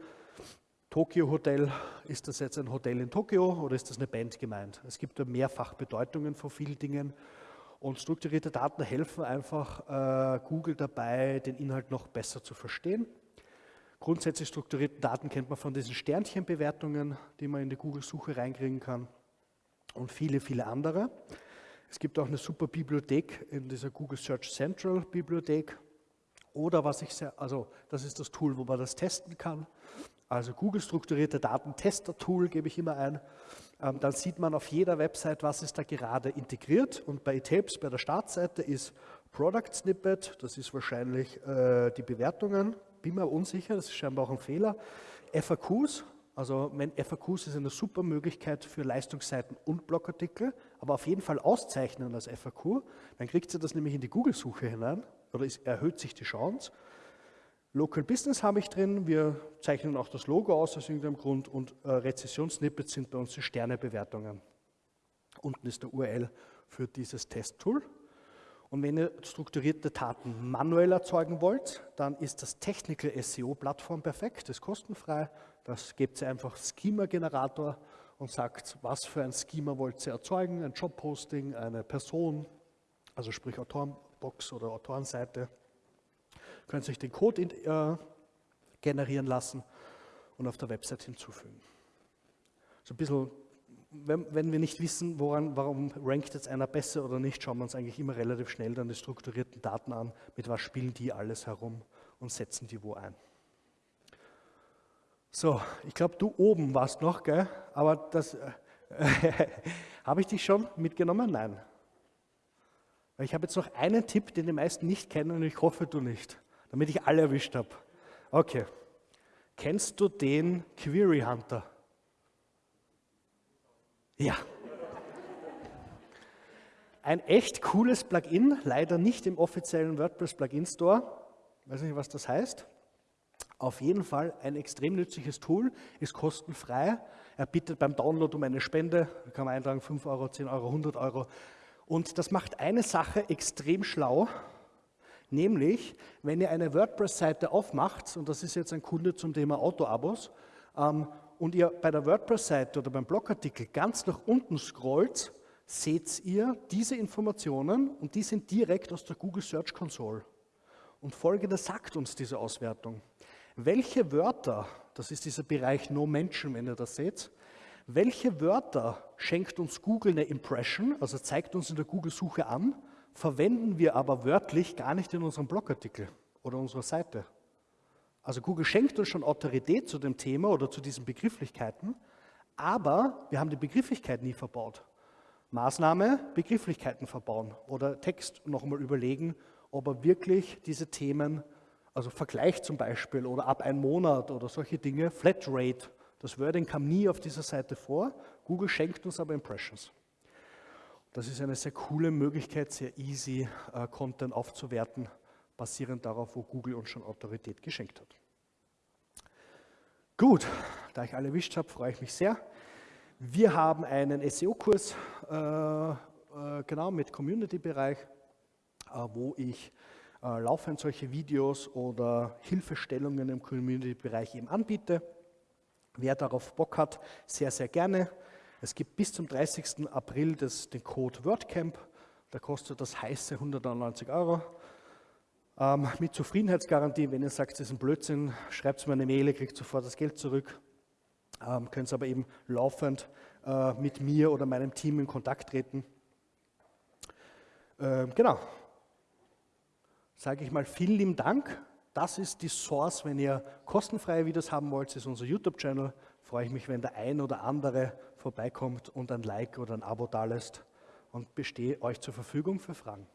Tokyo Hotel, ist das jetzt ein Hotel in Tokio oder ist das eine Band gemeint? Es gibt ja mehrfach Bedeutungen von vielen Dingen und strukturierte Daten helfen einfach äh, Google dabei, den Inhalt noch besser zu verstehen. Grundsätzlich strukturierte Daten kennt man von diesen Sternchenbewertungen, die man in die Google-Suche reinkriegen kann und viele, viele andere. Es gibt auch eine super Bibliothek in dieser Google Search Central Bibliothek. Oder was ich sehr, also das ist das Tool, wo man das testen kann. Also Google strukturierte Daten Tester Tool gebe ich immer ein. Ähm, dann sieht man auf jeder Website, was ist da gerade integriert. Und bei eTapes, bei der Startseite ist Product Snippet, das ist wahrscheinlich äh, die Bewertungen bin mir unsicher, das ist scheinbar auch ein Fehler. FAQs, also FAQs ist eine super Möglichkeit für Leistungsseiten und Blogartikel, aber auf jeden Fall auszeichnen als FAQ, dann kriegt sie das nämlich in die Google-Suche hinein oder es erhöht sich die Chance. Local Business habe ich drin, wir zeichnen auch das Logo aus aus irgendeinem Grund und äh, Rezessionssnippets sind bei uns die Sternebewertungen. Unten ist der URL für dieses Testtool. Und wenn ihr strukturierte Daten manuell erzeugen wollt, dann ist das Technical SEO Plattform perfekt, das ist kostenfrei. Das gebt ihr einfach Schema-Generator und sagt, was für ein Schema wollt ihr erzeugen, ein Jobposting, eine Person, also sprich Autorenbox oder Autorenseite. Könnt ihr euch den Code in, äh, generieren lassen und auf der Website hinzufügen. So ein bisschen wenn, wenn, wir nicht wissen, woran, warum rankt jetzt einer besser oder nicht, schauen wir uns eigentlich immer relativ schnell dann die strukturierten Daten an, mit was spielen die alles herum und setzen die wo ein. So, ich glaube, du oben warst noch, gell? aber das äh, habe ich dich schon mitgenommen? Nein. Ich habe jetzt noch einen Tipp, den die meisten nicht kennen und ich hoffe, du nicht, damit ich alle erwischt habe. Okay. Kennst du den Query Hunter? Ja. Ein echt cooles Plugin, leider nicht im offiziellen WordPress Plugin Store. Weiß nicht, was das heißt. Auf jeden Fall ein extrem nützliches Tool, ist kostenfrei. Er bittet beim Download um eine Spende, da kann man eintragen 5 Euro, 10 Euro, 100 Euro. Und das macht eine Sache extrem schlau, nämlich, wenn ihr eine WordPress-Seite aufmacht, und das ist jetzt ein Kunde zum Thema Auto-Abos, ähm, und ihr bei der WordPress-Seite oder beim Blogartikel ganz nach unten scrollt, seht ihr diese Informationen und die sind direkt aus der Google Search Console. Und folgendes sagt uns diese Auswertung. Welche Wörter, das ist dieser Bereich No Mention, wenn ihr das seht, welche Wörter schenkt uns Google eine Impression, also zeigt uns in der Google-Suche an, verwenden wir aber wörtlich gar nicht in unserem Blogartikel oder unserer Seite. Also Google schenkt uns schon Autorität zu dem Thema oder zu diesen Begrifflichkeiten, aber wir haben die Begrifflichkeit nie verbaut. Maßnahme, Begrifflichkeiten verbauen oder Text nochmal überlegen, ob er wirklich diese Themen, also Vergleich zum Beispiel oder ab einem Monat oder solche Dinge, Flatrate, das Wording kam nie auf dieser Seite vor, Google schenkt uns aber Impressions. Das ist eine sehr coole Möglichkeit, sehr easy äh, Content aufzuwerten, basierend darauf, wo Google uns schon Autorität geschenkt hat. Gut, da ich alle erwischt habe, freue ich mich sehr. Wir haben einen SEO-Kurs, äh, äh, genau mit Community-Bereich, äh, wo ich äh, laufend solche Videos oder Hilfestellungen im Community-Bereich eben anbiete. Wer darauf Bock hat, sehr, sehr gerne. Es gibt bis zum 30. April das, den Code WordCamp. Da kostet das heiße 199 Euro. Ähm, mit Zufriedenheitsgarantie, wenn ihr sagt, das ist ein Blödsinn, schreibt mir eine Mail, ihr kriegt sofort das Geld zurück. Ähm, könnt aber eben laufend äh, mit mir oder meinem Team in Kontakt treten. Ähm, genau. Sage ich mal vielen lieben Dank. Das ist die Source, wenn ihr kostenfreie Videos haben wollt, das ist unser YouTube-Channel. Freue ich mich, wenn der ein oder andere vorbeikommt und ein Like oder ein Abo da lässt und bestehe euch zur Verfügung für Fragen.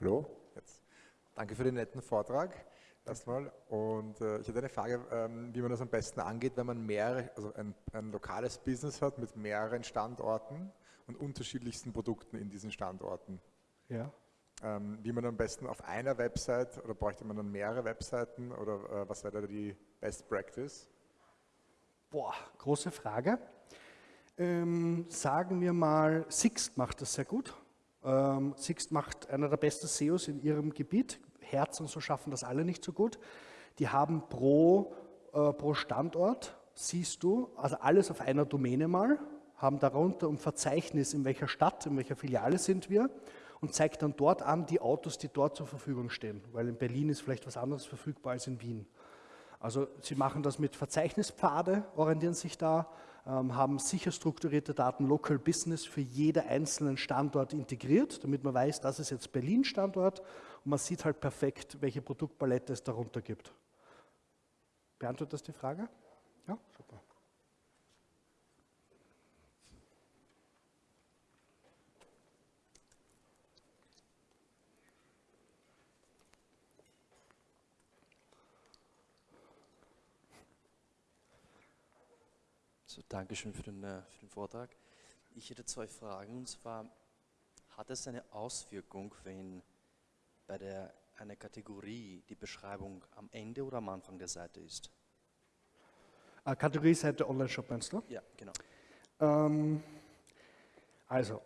Hallo, jetzt. Danke für den netten Vortrag erstmal. Und äh, ich hatte eine Frage, ähm, wie man das am besten angeht, wenn man mehrere, also ein, ein, lokales Business hat mit mehreren Standorten und unterschiedlichsten Produkten in diesen Standorten. Ja. Ähm, wie man am besten auf einer Website oder bräuchte man dann mehrere Webseiten oder äh, was wäre da die Best Practice? Boah, große Frage. Ähm, sagen wir mal, Sixt macht das sehr gut. Ähm, Sixt macht einer der besten SEOs in ihrem Gebiet. Herz und so schaffen das alle nicht so gut. Die haben pro, äh, pro Standort, siehst du, also alles auf einer Domäne mal, haben darunter ein Verzeichnis, in welcher Stadt, in welcher Filiale sind wir und zeigt dann dort an die Autos, die dort zur Verfügung stehen. Weil in Berlin ist vielleicht was anderes verfügbar als in Wien. Also sie machen das mit Verzeichnispfade, orientieren sich da, ähm, haben sicher strukturierte Daten Local Business für jeden einzelnen Standort integriert, damit man weiß, das ist jetzt Berlin-Standort und man sieht halt perfekt, welche Produktpalette es darunter gibt. Beantwortet das die Frage? Ja, super. So, Dankeschön für den, äh, für den Vortrag. Ich hätte zwei Fragen und zwar, hat es eine Auswirkung, wenn bei der, einer Kategorie die Beschreibung am Ende oder am Anfang der Seite ist? Äh, Kategorie-Seite Online-Shop meinst du? Ja, genau. Ähm, also,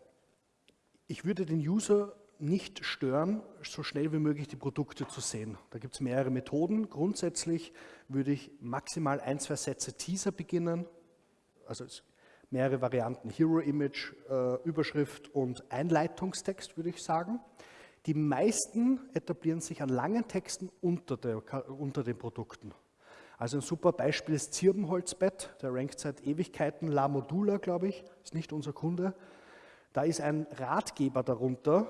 ich würde den User nicht stören, so schnell wie möglich die Produkte zu sehen. Da gibt es mehrere Methoden. Grundsätzlich würde ich maximal ein, zwei Sätze Teaser beginnen, also mehrere Varianten, Hero Image, äh, Überschrift und Einleitungstext würde ich sagen. Die meisten etablieren sich an langen Texten unter, der, unter den Produkten. Also ein super Beispiel ist Zirbenholzbett, der rankt seit Ewigkeiten, La Modula, glaube ich, ist nicht unser Kunde. Da ist ein Ratgeber darunter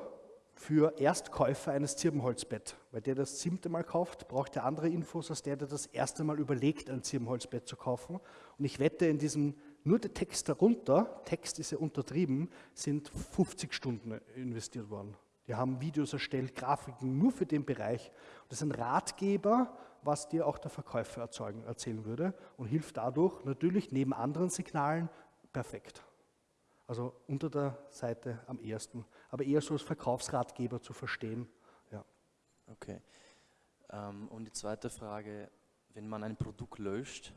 für Erstkäufer eines Zirbenholzbett. Weil der das siebte Mal kauft, braucht er andere Infos als der, der das erste Mal überlegt, ein Zirbenholzbett zu kaufen. Und ich wette, in diesem, nur der Text darunter, Text ist ja untertrieben, sind 50 Stunden investiert worden. Die haben Videos erstellt, Grafiken nur für den Bereich. Das ist ein Ratgeber, was dir auch der Verkäufer erzeugen, erzählen würde und hilft dadurch natürlich neben anderen Signalen perfekt. Also unter der Seite am ersten, aber eher so als Verkaufsratgeber zu verstehen. Ja. Okay. Ähm, und die zweite Frage, wenn man ein Produkt löscht,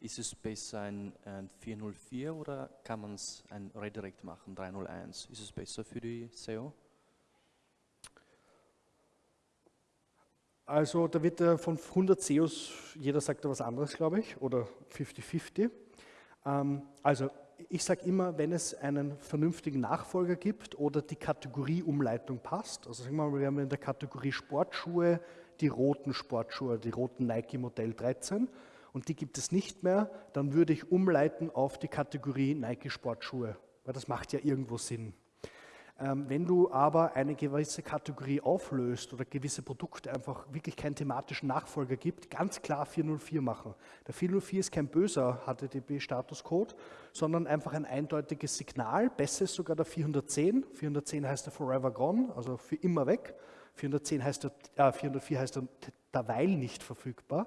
ist es besser ein, ein 404 oder kann man es ein Redirect machen, 301? Ist es besser für die SEO? Also da wird äh, von 100 SEOs, jeder sagt da was anderes, glaube ich, oder 50-50. Ähm, also ich sage immer, wenn es einen vernünftigen Nachfolger gibt oder die Kategorieumleitung passt, also sagen wir mal, wir haben in der Kategorie Sportschuhe die roten Sportschuhe, die roten Nike Modell 13 und die gibt es nicht mehr, dann würde ich umleiten auf die Kategorie Nike Sportschuhe, weil das macht ja irgendwo Sinn. Ähm, wenn du aber eine gewisse Kategorie auflöst oder gewisse Produkte einfach wirklich keinen thematischen Nachfolger gibt, ganz klar 404 machen. Der 404 ist kein böser HTTP-Statuscode, sondern einfach ein eindeutiges Signal. Besser ist sogar der 410. 410 heißt der Forever Gone, also für immer weg. 410 heißt der, äh, 404 heißt der derweil nicht verfügbar.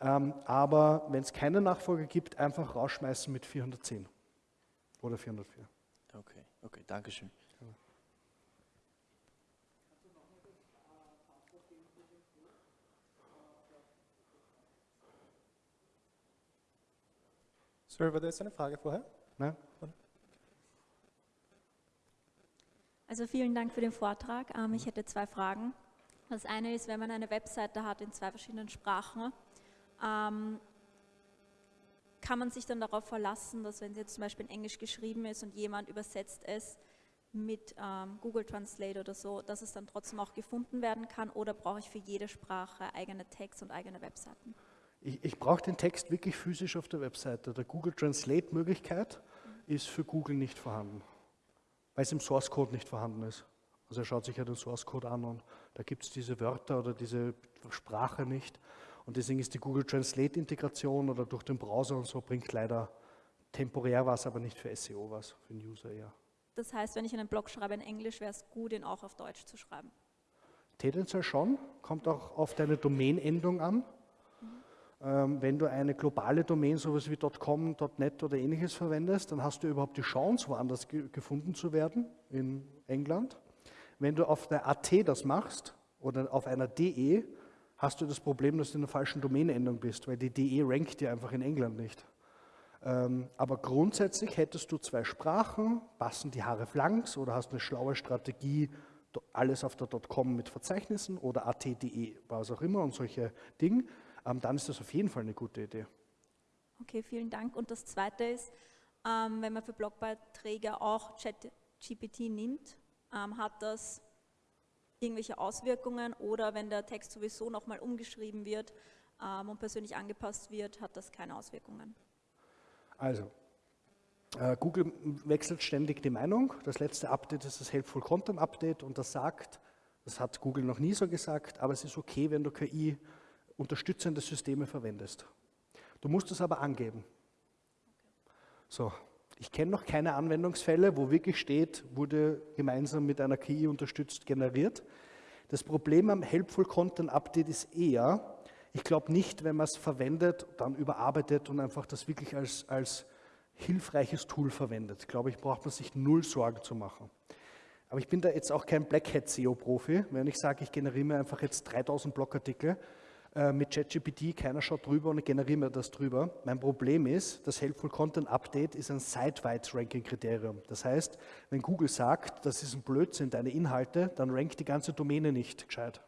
Ähm, aber wenn es keinen Nachfolger gibt, einfach rausschmeißen mit 410 oder 404. Okay, okay, danke Sorry, war das eine Frage vorher? Nein. Also vielen Dank für den Vortrag. Ähm, ich hätte zwei Fragen. Das eine ist, wenn man eine Webseite hat in zwei verschiedenen Sprachen, ähm, kann man sich dann darauf verlassen, dass wenn sie jetzt zum Beispiel in Englisch geschrieben ist und jemand übersetzt es mit ähm, Google Translate oder so, dass es dann trotzdem auch gefunden werden kann oder brauche ich für jede Sprache eigene Tags und eigene Webseiten? Ich, ich brauche den Text wirklich physisch auf der Webseite. Der Google Translate-Möglichkeit ist für Google nicht vorhanden, weil es im Source Code nicht vorhanden ist. Also er schaut sich ja den Source Code an und da gibt es diese Wörter oder diese Sprache nicht. Und deswegen ist die Google Translate-Integration oder durch den Browser und so bringt leider temporär was, aber nicht für SEO was, für den User eher. Das heißt, wenn ich einen Blog schreibe in Englisch, wäre es gut, ihn auch auf Deutsch zu schreiben? Tendenziell schon, kommt auch auf deine Domain-Endung an. Ähm, wenn du eine globale Domain, sowas wie .com, .net oder ähnliches verwendest, dann hast du überhaupt die Chance, woanders ge gefunden zu werden, in England. Wenn du auf der AT das machst oder auf einer DE, hast du das Problem, dass du in der falschen Domainendung bist, weil die DE rankt dir einfach in England nicht. Ähm, aber grundsätzlich hättest du zwei Sprachen, passen die Haare flanks oder hast eine schlaue Strategie, alles auf der .com mit Verzeichnissen oder AT.de, was auch immer und solche Dinge dann ist das auf jeden Fall eine gute Idee. Okay, vielen Dank. Und das Zweite ist, ähm, wenn man für Blogbeiträge auch ChatGPT nimmt, ähm, hat das irgendwelche Auswirkungen oder wenn der Text sowieso nochmal umgeschrieben wird ähm, und persönlich angepasst wird, hat das keine Auswirkungen? Also, äh, Google wechselt ständig die Meinung. Das letzte Update ist das Helpful Content Update und das sagt, das hat Google noch nie so gesagt, aber es ist okay, wenn du KI unterstützende Systeme verwendest. Du musst es aber angeben. So, ich kenne noch keine Anwendungsfälle, wo wirklich steht, wurde gemeinsam mit einer KI unterstützt generiert. Das Problem am Helpful Content Update ist eher, ich glaube nicht, wenn man es verwendet, dann überarbeitet und einfach das wirklich als, als hilfreiches Tool verwendet, glaube ich, braucht man sich null Sorgen zu machen. Aber ich bin da jetzt auch kein Black Hat SEO-Profi. Wenn ich sage, ich generiere mir einfach jetzt 3000 Blogartikel äh, mit ChatGPT, keiner schaut drüber und ich generiere mir das drüber. Mein Problem ist, das Helpful Content Update ist ein site-wide Ranking-Kriterium. Das heißt, wenn Google sagt, das ist ein Blödsinn, deine Inhalte, dann rankt die ganze Domäne nicht gescheit.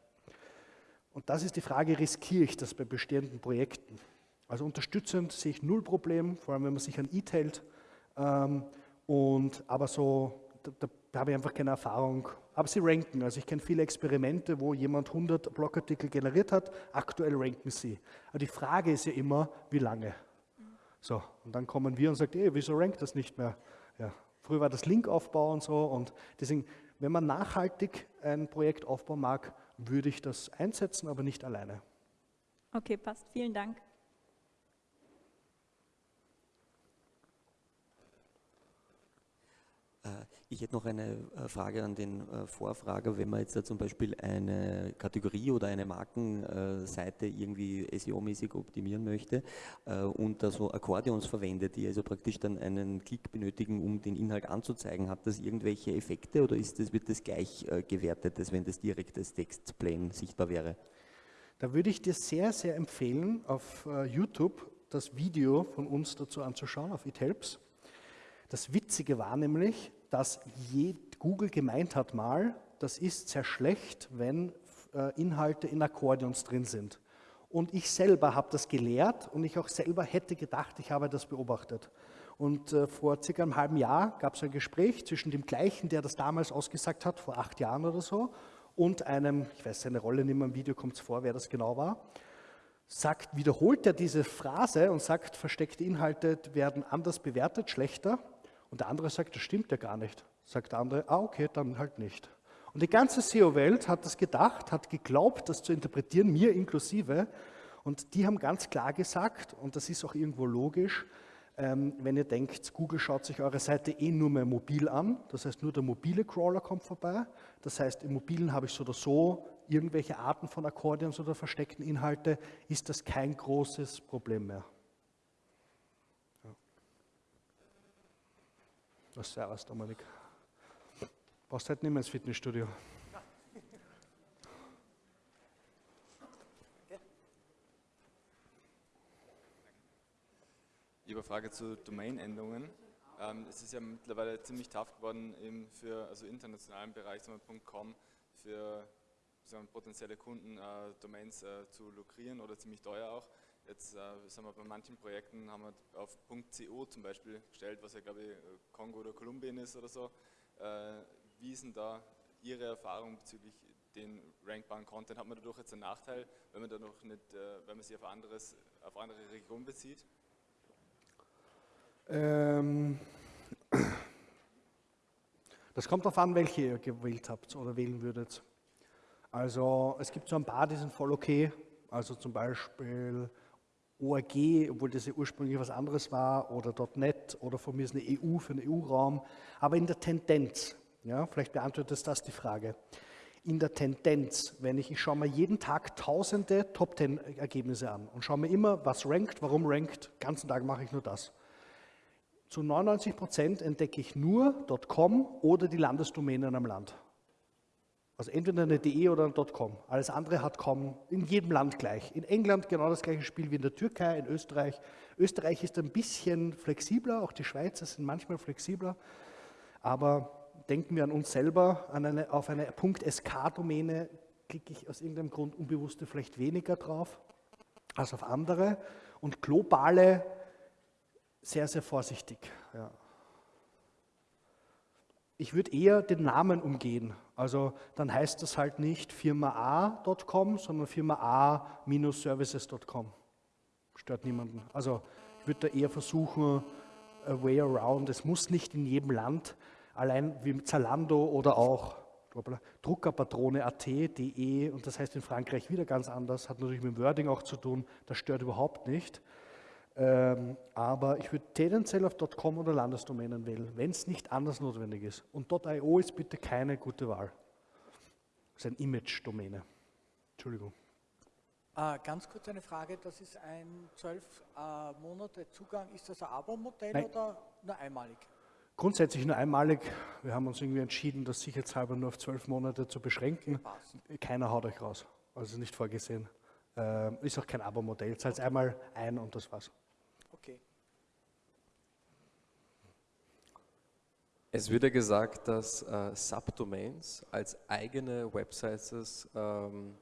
Und das ist die Frage, riskiere ich das bei bestehenden Projekten? Also unterstützend sehe ich null Problem, vor allem wenn man sich an IT hält. Ähm, aber so, da, da habe ich einfach keine Erfahrung. Aber sie ranken. Also ich kenne viele Experimente, wo jemand 100 Blogartikel generiert hat, aktuell ranken sie. Aber die Frage ist ja immer, wie lange? So, und dann kommen wir und sagen, ey, wieso rankt das nicht mehr? Ja, früher war das Linkaufbau und so. Und deswegen, wenn man nachhaltig ein Projekt aufbauen mag, würde ich das einsetzen, aber nicht alleine. Okay, passt. Vielen Dank. Ich hätte noch eine äh, Frage an den äh, Vorfrager. Wenn man jetzt zum Beispiel eine Kategorie oder eine Markenseite irgendwie SEO-mäßig optimieren möchte und da so Akkordeons verwendet, die also praktisch dann einen Klick benötigen, um den Inhalt anzuzeigen, hat das irgendwelche Effekte oder ist das, wird das gleich gewertet, als wenn das direkt als Textplane sichtbar wäre? Da würde ich dir sehr, sehr empfehlen, auf YouTube das Video von uns dazu anzuschauen, auf It Helps. Das Witzige war nämlich, dass Google gemeint hat mal, das ist sehr schlecht, wenn äh, Inhalte in Akkordeons drin sind. Und ich selber habe das gelehrt und ich auch selber hätte gedacht, ich habe das beobachtet. Und äh, vor circa einem halben Jahr gab es ein Gespräch zwischen dem gleichen, der das damals ausgesagt hat, vor acht Jahren oder so, und einem, ich weiß seine Rolle nicht mehr im Video, kommt es vor, wer das genau war, sagt, wiederholt er diese Phrase und sagt, versteckte Inhalte werden anders bewertet, schlechter. Und der andere sagt, das stimmt ja gar nicht. Sagt der andere, ah okay, dann halt nicht. Und die ganze SEO-Welt hat das gedacht, hat geglaubt, das zu interpretieren, mir inklusive. Und die haben ganz klar gesagt, und das ist auch irgendwo logisch, ähm, wenn ihr denkt, Google schaut sich eure Seite eh nur mehr mobil an, das heißt nur der mobile Crawler kommt vorbei, das heißt im mobilen habe ich so oder so irgendwelche Arten von Akkordeons oder versteckten Inhalte, ist das kein großes Problem mehr. Was servus, Dominik. Brauchst halt nicht mehr ins Fitnessstudio. Eine Frage zu Domain-Endungen. Ähm, es ist ja mittlerweile ziemlich tough geworden eben für also internationalen Bereich, .com, für sagen potenzielle Kunden äh, Domains äh, zu lukrieren oder ziemlich teuer auch. Jetzt äh, sagen wir, bei manchen Projekten haben wir auf .co zum Beispiel gestellt, was ja glaube ich Kongo oder Kolumbien ist oder so. Äh, wie ist denn da Ihre Erfahrung bezüglich den rankbaren Content? Hat man dadurch jetzt einen Nachteil, wenn man da noch nicht, äh, wenn man sich auf, anderes, auf andere Regionen bezieht? Ähm, das kommt darauf an, welche ihr gewählt habt oder wählen würdet. Also es gibt so ein paar, die sind voll okay. Also zum Beispiel ORG, obwohl das ja ursprünglich was anderes war, oder .NET oder von mir ist eine EU für den EU-Raum, aber in der Tendenz, ja, vielleicht beantwortet das die Frage, in der Tendenz, wenn ich, ich schaue mir jeden Tag tausende Top-10-Ergebnisse an und schaue mir immer, was rankt, warum rankt, den ganzen Tag mache ich nur das. Zu 99 Prozent entdecke ich nur .com oder die Landesdomänen am Land. Also entweder eine DE oder ein .com. Alles andere hat kaum in jedem Land gleich. In England genau das gleiche Spiel wie in der Türkei, in Österreich. Österreich ist ein bisschen flexibler, auch die Schweizer sind manchmal flexibler. Aber denken wir an uns selber, an eine, auf eine .sk-Domäne klicke ich aus irgendeinem Grund unbewusst vielleicht weniger drauf als auf andere. Und globale sehr, sehr vorsichtig. Ja. Ich würde eher den Namen umgehen. Also dann heißt das halt nicht firmaa.com, sondern firmaa-services.com. Stört niemanden. Also ich würde da eher versuchen, a way around. Es muss nicht in jedem Land, allein wie Zalando oder auch Druckerpatrone.at, de und das heißt in Frankreich wieder ganz anders, hat natürlich mit dem Wording auch zu tun, das stört überhaupt nicht. Ähm, aber ich würde tendenziell auf .com oder Landesdomänen wählen, wenn es nicht anders notwendig ist. Und .io ist bitte keine gute Wahl. Das ist eine Image-Domäne. Entschuldigung. Äh, ganz kurz eine Frage, das ist ein zwölf äh, Monate Zugang, ist das ein Abo-Modell oder nur einmalig? Grundsätzlich nur einmalig. Wir haben uns irgendwie entschieden, das sicherheitshalber nur auf zwölf Monate zu beschränken. Keiner haut euch raus, also nicht vorgesehen. Äh, ist auch kein Abo-Modell, zahlt okay. einmal ein und das war's. Okay. Es wird ja gesagt, dass äh, Subdomains als eigene Websites ähm,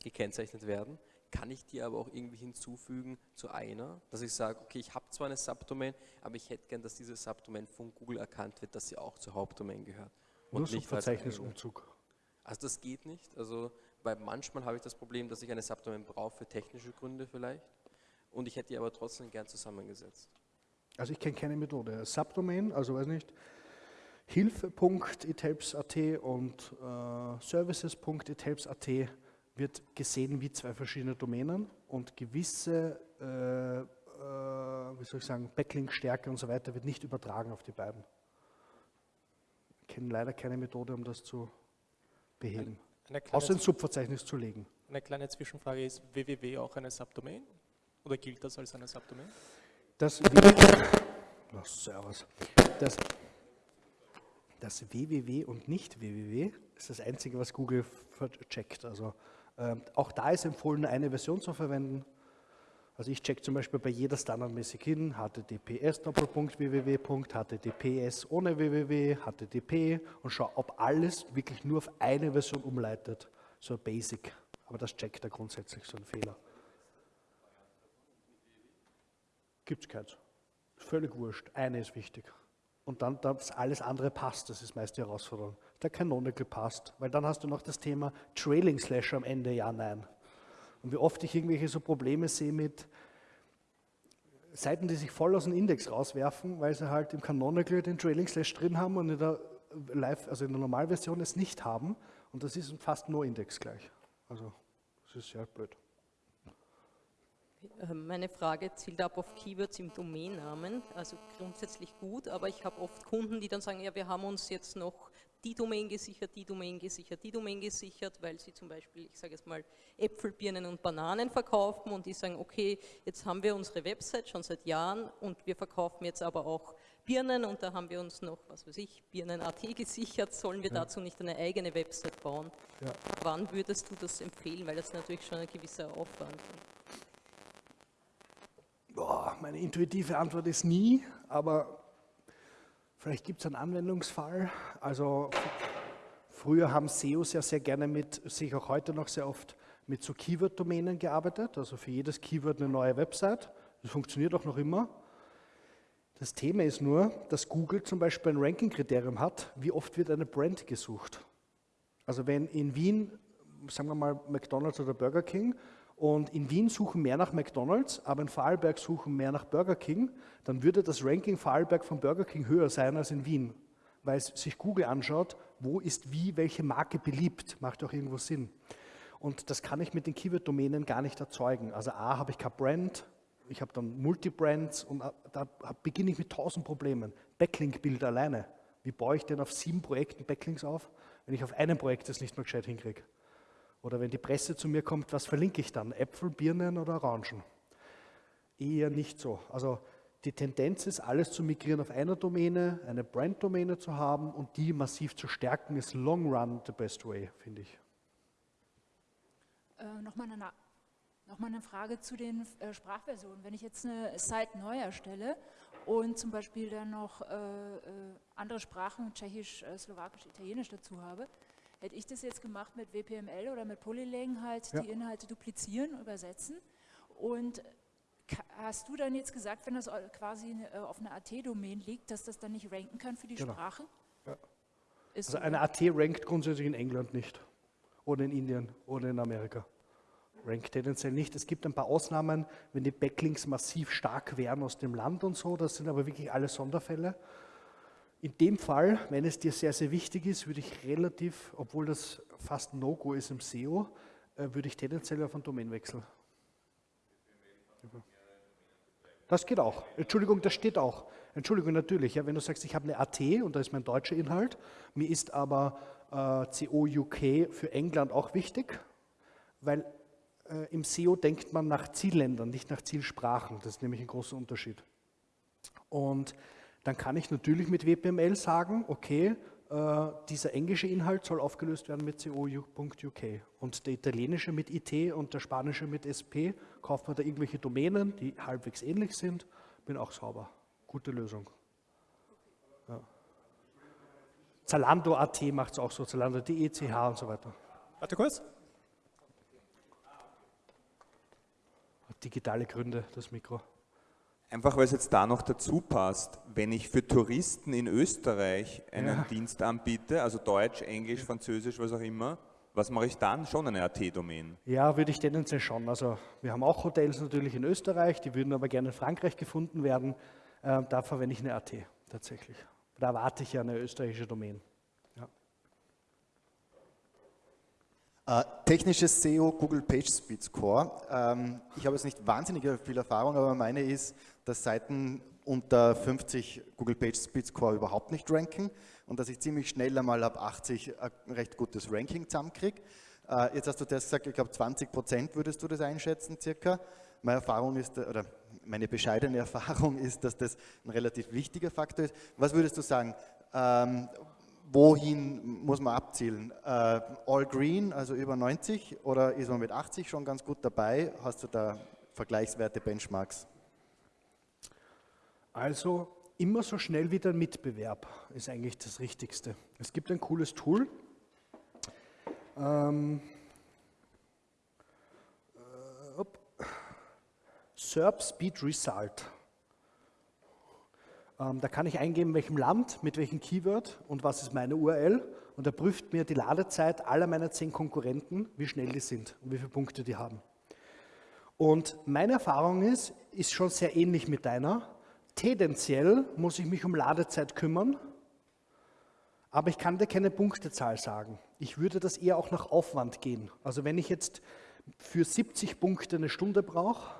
gekennzeichnet werden. Kann ich die aber auch irgendwie hinzufügen zu einer, dass ich sage, okay, ich habe zwar eine Subdomain, aber ich hätte gern, dass diese Subdomain von Google erkannt wird, dass sie auch zur Hauptdomain gehört. Und Nur nicht Verzeichnisumzug. Also das geht nicht. Also weil manchmal habe ich das Problem, dass ich eine Subdomain brauche für technische Gründe vielleicht und ich hätte die aber trotzdem gern zusammengesetzt. Also ich kenne keine Methode. Subdomain, also weiß nicht, hilfe.ithelps.at und äh, services.ithelps.at wird gesehen wie zwei verschiedene Domänen und gewisse, äh, äh, wie soll ich sagen, Backlink-Stärke und so weiter wird nicht übertragen auf die beiden. Ich kenne leider keine Methode, um das zu beheben. Außer ins Subverzeichnis zu legen. Eine kleine Zwischenfrage ist www auch eine Subdomain? Oder gilt das als eine Subdomain? Das. Das, das www und nicht www ist das Einzige, was Google checkt. Also ähm, auch da ist empfohlen, eine Version zu verwenden. Also ich check zum Beispiel bei jeder standardmäßig hin, https www, https ohne www, http und schau, ob alles wirklich nur auf eine Version umleitet. So Basic. Aber das checkt er grundsätzlich, so ein Fehler. Gibt es keins. Völlig wurscht. Eine ist wichtig. Und dann, dass alles andere passt, das ist meist die Herausforderung der Canonical passt. Weil dann hast du noch das Thema Trailing Slash am Ende, ja, nein. Und wie oft ich irgendwelche so Probleme sehe mit Seiten, die sich voll aus dem Index rauswerfen, weil sie halt im Canonical den Trailing Slash drin haben und in der Live, also in der Normalversion es nicht haben. Und das ist fast nur Index gleich. Also das ist sehr blöd. Ähm, meine Frage zielt ab auf Keywords im Domainnamen, also grundsätzlich gut, aber ich habe oft Kunden, die dann sagen, ja, wir haben uns jetzt noch die Domain gesichert, die Domain gesichert, die Domain gesichert, weil sie zum Beispiel, ich sage jetzt mal, Äpfel, Birnen und Bananen verkaufen und die sagen, okay, jetzt haben wir unsere Website schon seit Jahren und wir verkaufen jetzt aber auch Birnen und da haben wir uns noch, was weiß ich, Birnen.at gesichert, sollen wir ja. dazu nicht eine eigene Website bauen? Ja. Wann würdest du das empfehlen, weil das natürlich schon ein gewisser Aufwand ist? Boah, meine intuitive Antwort ist nie, aber Vielleicht gibt es einen Anwendungsfall. Also früher haben SEOs ja sehr gerne mit, sehe ich auch heute noch sehr oft, mit so Keyword-Domänen gearbeitet. Also für jedes Keyword eine neue Website. Das funktioniert auch noch immer. Das Thema ist nur, dass Google zum Beispiel ein Ranking-Kriterium hat, wie oft wird eine Brand gesucht. Also wenn in Wien, sagen wir mal McDonald's oder Burger King, und in Wien suchen mehr nach McDonalds, aber in Vorarlberg suchen mehr nach Burger King, dann würde das Ranking Vorarlberg von Burger King höher sein als in Wien, weil sich Google anschaut, wo ist wie welche Marke beliebt, macht auch irgendwo Sinn. Und das kann ich mit den Keyword-Domänen gar nicht erzeugen. Also A, habe ich kein Brand, ich habe dann Multibrands und da beginne ich mit tausend Problemen. Backlink-Bild alleine. Wie baue ich denn auf sieben Projekten Backlinks auf, wenn ich auf einem Projekt das nicht mal gescheit hinkriege? Oder wenn die Presse zu mir kommt, was verlinke ich dann? Äpfel, Birnen oder Orangen? Eher nicht so. Also die Tendenz ist, alles zu migrieren auf einer Domäne, eine Brand-Domäne zu haben und die massiv zu stärken, ist long run the best way, finde ich. Äh, Nochmal eine, noch eine Frage zu den äh, Sprachversionen. Wenn ich jetzt eine Site neu erstelle und zum Beispiel dann noch äh, äh andere Sprachen, Tschechisch, äh, Slowakisch, Italienisch dazu habe, Hätte ich das jetzt gemacht mit WPML oder mit Polylang halt ja. die Inhalte duplizieren, übersetzen und Hast du dann jetzt gesagt, wenn das quasi äh, auf einer AT-Domain liegt, dass das dann nicht ranken kann für die genau. Sprache? Ja. also eine AT rankt grundsätzlich in England nicht oder in Indien oder in Amerika. Rankt tendenziell nicht. Es gibt ein paar Ausnahmen, wenn die Backlinks massiv stark wären aus dem Land und so, das sind aber wirklich alle Sonderfälle. In dem Fall, wenn es dir sehr, sehr wichtig ist, würde ich relativ, obwohl das fast No-Go ist im SEO, äh, würde ich tendenziell auf einen Domain wechseln. Das geht auch. Entschuldigung, das steht auch. Entschuldigung, natürlich. Ja, wenn du sagst, ich habe eine AT und da ist mein deutscher Inhalt, mir ist aber äh, CO für England auch wichtig, weil äh, im SEO denkt man nach Zielländern, nicht nach Zielsprachen. Das ist nämlich ein großer Unterschied. Und dann kann ich natürlich mit WPML sagen, okay, dieser englische Inhalt soll aufgelöst werden mit co.uk und der italienische mit IT und der spanische mit SP. Kauft man da irgendwelche Domänen, die halbwegs ähnlich sind, bin auch sauber. Gute Lösung. Ja. Zalando.at macht es auch so, Zalando.de, CH und so weiter. Warte kurz. Digitale Gründe, das Mikro. Einfach weil es jetzt da noch dazu passt, wenn ich für Touristen in Österreich einen Ja. Dienst anbiete, also Deutsch, Englisch, Französisch, was auch immer, was mache ich dann? Schon eine AT-Domain. Ja, würde ich tendenziell schon. Also wir haben auch Hotels natürlich in Österreich, die würden aber gerne in Frankreich gefunden werden. Ähm, da verwende ich eine AT tatsächlich. Da erwarte ich ja eine österreichische Domain. Ja. Äh, technisches SEO, Google Page Speed Score. Ähm, ich habe jetzt nicht wahnsinnig viel Erfahrung, aber meine ist, dass Seiten unter 50 Google Page Speed Score überhaupt nicht ranken und dass ich ziemlich schnell einmal ab 80 ein recht gutes Ranking zusammenkriege. Äh, jetzt hast du das gesagt, ich glaube 20 Prozent würdest du das einschätzen circa. Meine Erfahrung ist, oder meine bescheidene Erfahrung ist, dass das ein relativ wichtiger Faktor ist. Was würdest du sagen? Ähm, wohin muss man abzielen? Äh, all green, also über 90 oder ist man mit 80 schon ganz gut dabei? Hast du da Vergleichswerte, Benchmarks? Also immer so schnell wie der Mitbewerb ist eigentlich das Richtigste. Es gibt ein cooles Tool. Ähm, äh. SERP Speed Result. Ähm, da kann ich eingeben, in welchem Land, mit welchem Keyword und was ist meine URL. Und er prüft mir die Ladezeit aller meiner zehn Konkurrenten, wie schnell die sind und wie viele Punkte die haben. Und meine Erfahrung ist, ist schon sehr ähnlich mit deiner. Tendenziell muss ich mich um Ladezeit kümmern, aber ich kann dir keine Punktezahl sagen. Ich würde das eher auch nach Aufwand gehen. Also wenn ich jetzt für 70 Punkte eine Stunde brauche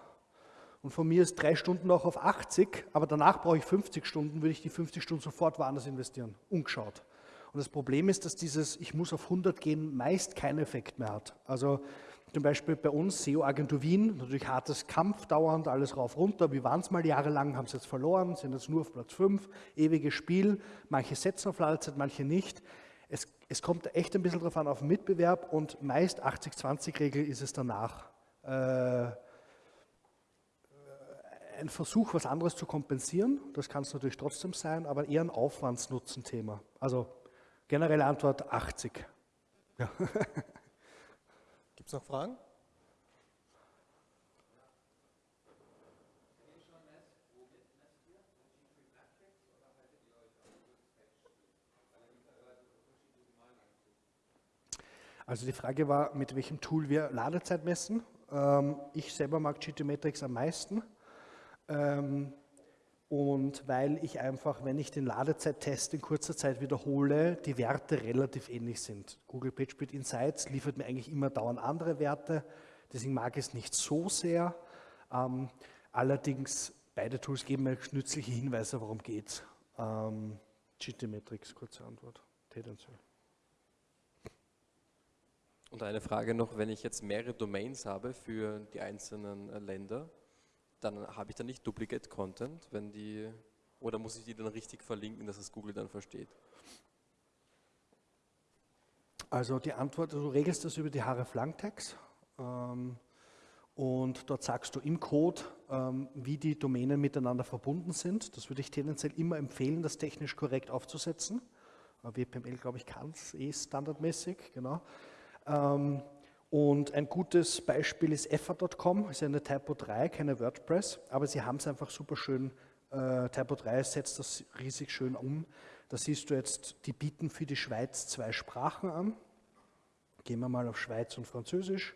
und von mir ist drei Stunden auch auf 80, aber danach brauche ich 50 Stunden, würde ich die 50 Stunden sofort woanders investieren, ungeschaut. Und das Problem ist, dass dieses Ich muss auf 100 gehen meist keinen Effekt mehr hat. Also zum Beispiel bei uns, SEO-Agentur Wien, natürlich hartes Kampf dauernd, alles rauf, runter. Wir waren es mal jahrelang, haben es jetzt verloren, sind jetzt nur auf Platz 5, ewiges Spiel. Manche setzen auf Ladezeit, manche nicht. Es, es kommt echt ein bisschen darauf an, auf den Mitbewerb und meist 80-20-Regel ist es danach. Äh, ein Versuch, was anderes zu kompensieren, das kann es natürlich trotzdem sein, aber eher ein Aufwandsnutzen-Thema. Also generelle Antwort 80. Ja. Gibt es noch Fragen? Also die Frage war, mit welchem Tool wir Ladezeit messen. Ähm, ich selber mag GTmetrix am meisten. Und weil ich einfach, wenn ich den Ladezeittest in kurzer Zeit wiederhole, die Werte relativ ähnlich sind. Google PageSpeed Insights liefert mir eigentlich immer dauernd andere Werte, deswegen mag ich es nicht so sehr. Ähm, allerdings, beide Tools geben mir nützliche Hinweise, worum geht es. Ähm, GTmetrix, kurze Antwort, tendenziell. Und eine Frage noch, wenn ich jetzt mehrere Domains habe für die einzelnen äh, Länder, dann habe ich da nicht Duplicate Content, wenn die, oder muss ich die dann richtig verlinken, dass es Google dann versteht? Also die Antwort, du regelst das über die href-lang-Tags ähm, und dort sagst du im Code, ähm, wie die Domänen miteinander verbunden sind. Das würde ich tendenziell immer empfehlen, das technisch korrekt aufzusetzen. Äh, WPML, glaube ich, kann es eh standardmäßig, genau. Ähm, und ein gutes Beispiel ist effer.com, ist eine Typo 3, keine WordPress, aber sie haben es einfach super schön, äh, Typo 3 setzt das riesig schön um. Da siehst du jetzt, die bieten für die Schweiz zwei Sprachen an. Gehen wir mal auf Schweiz und Französisch.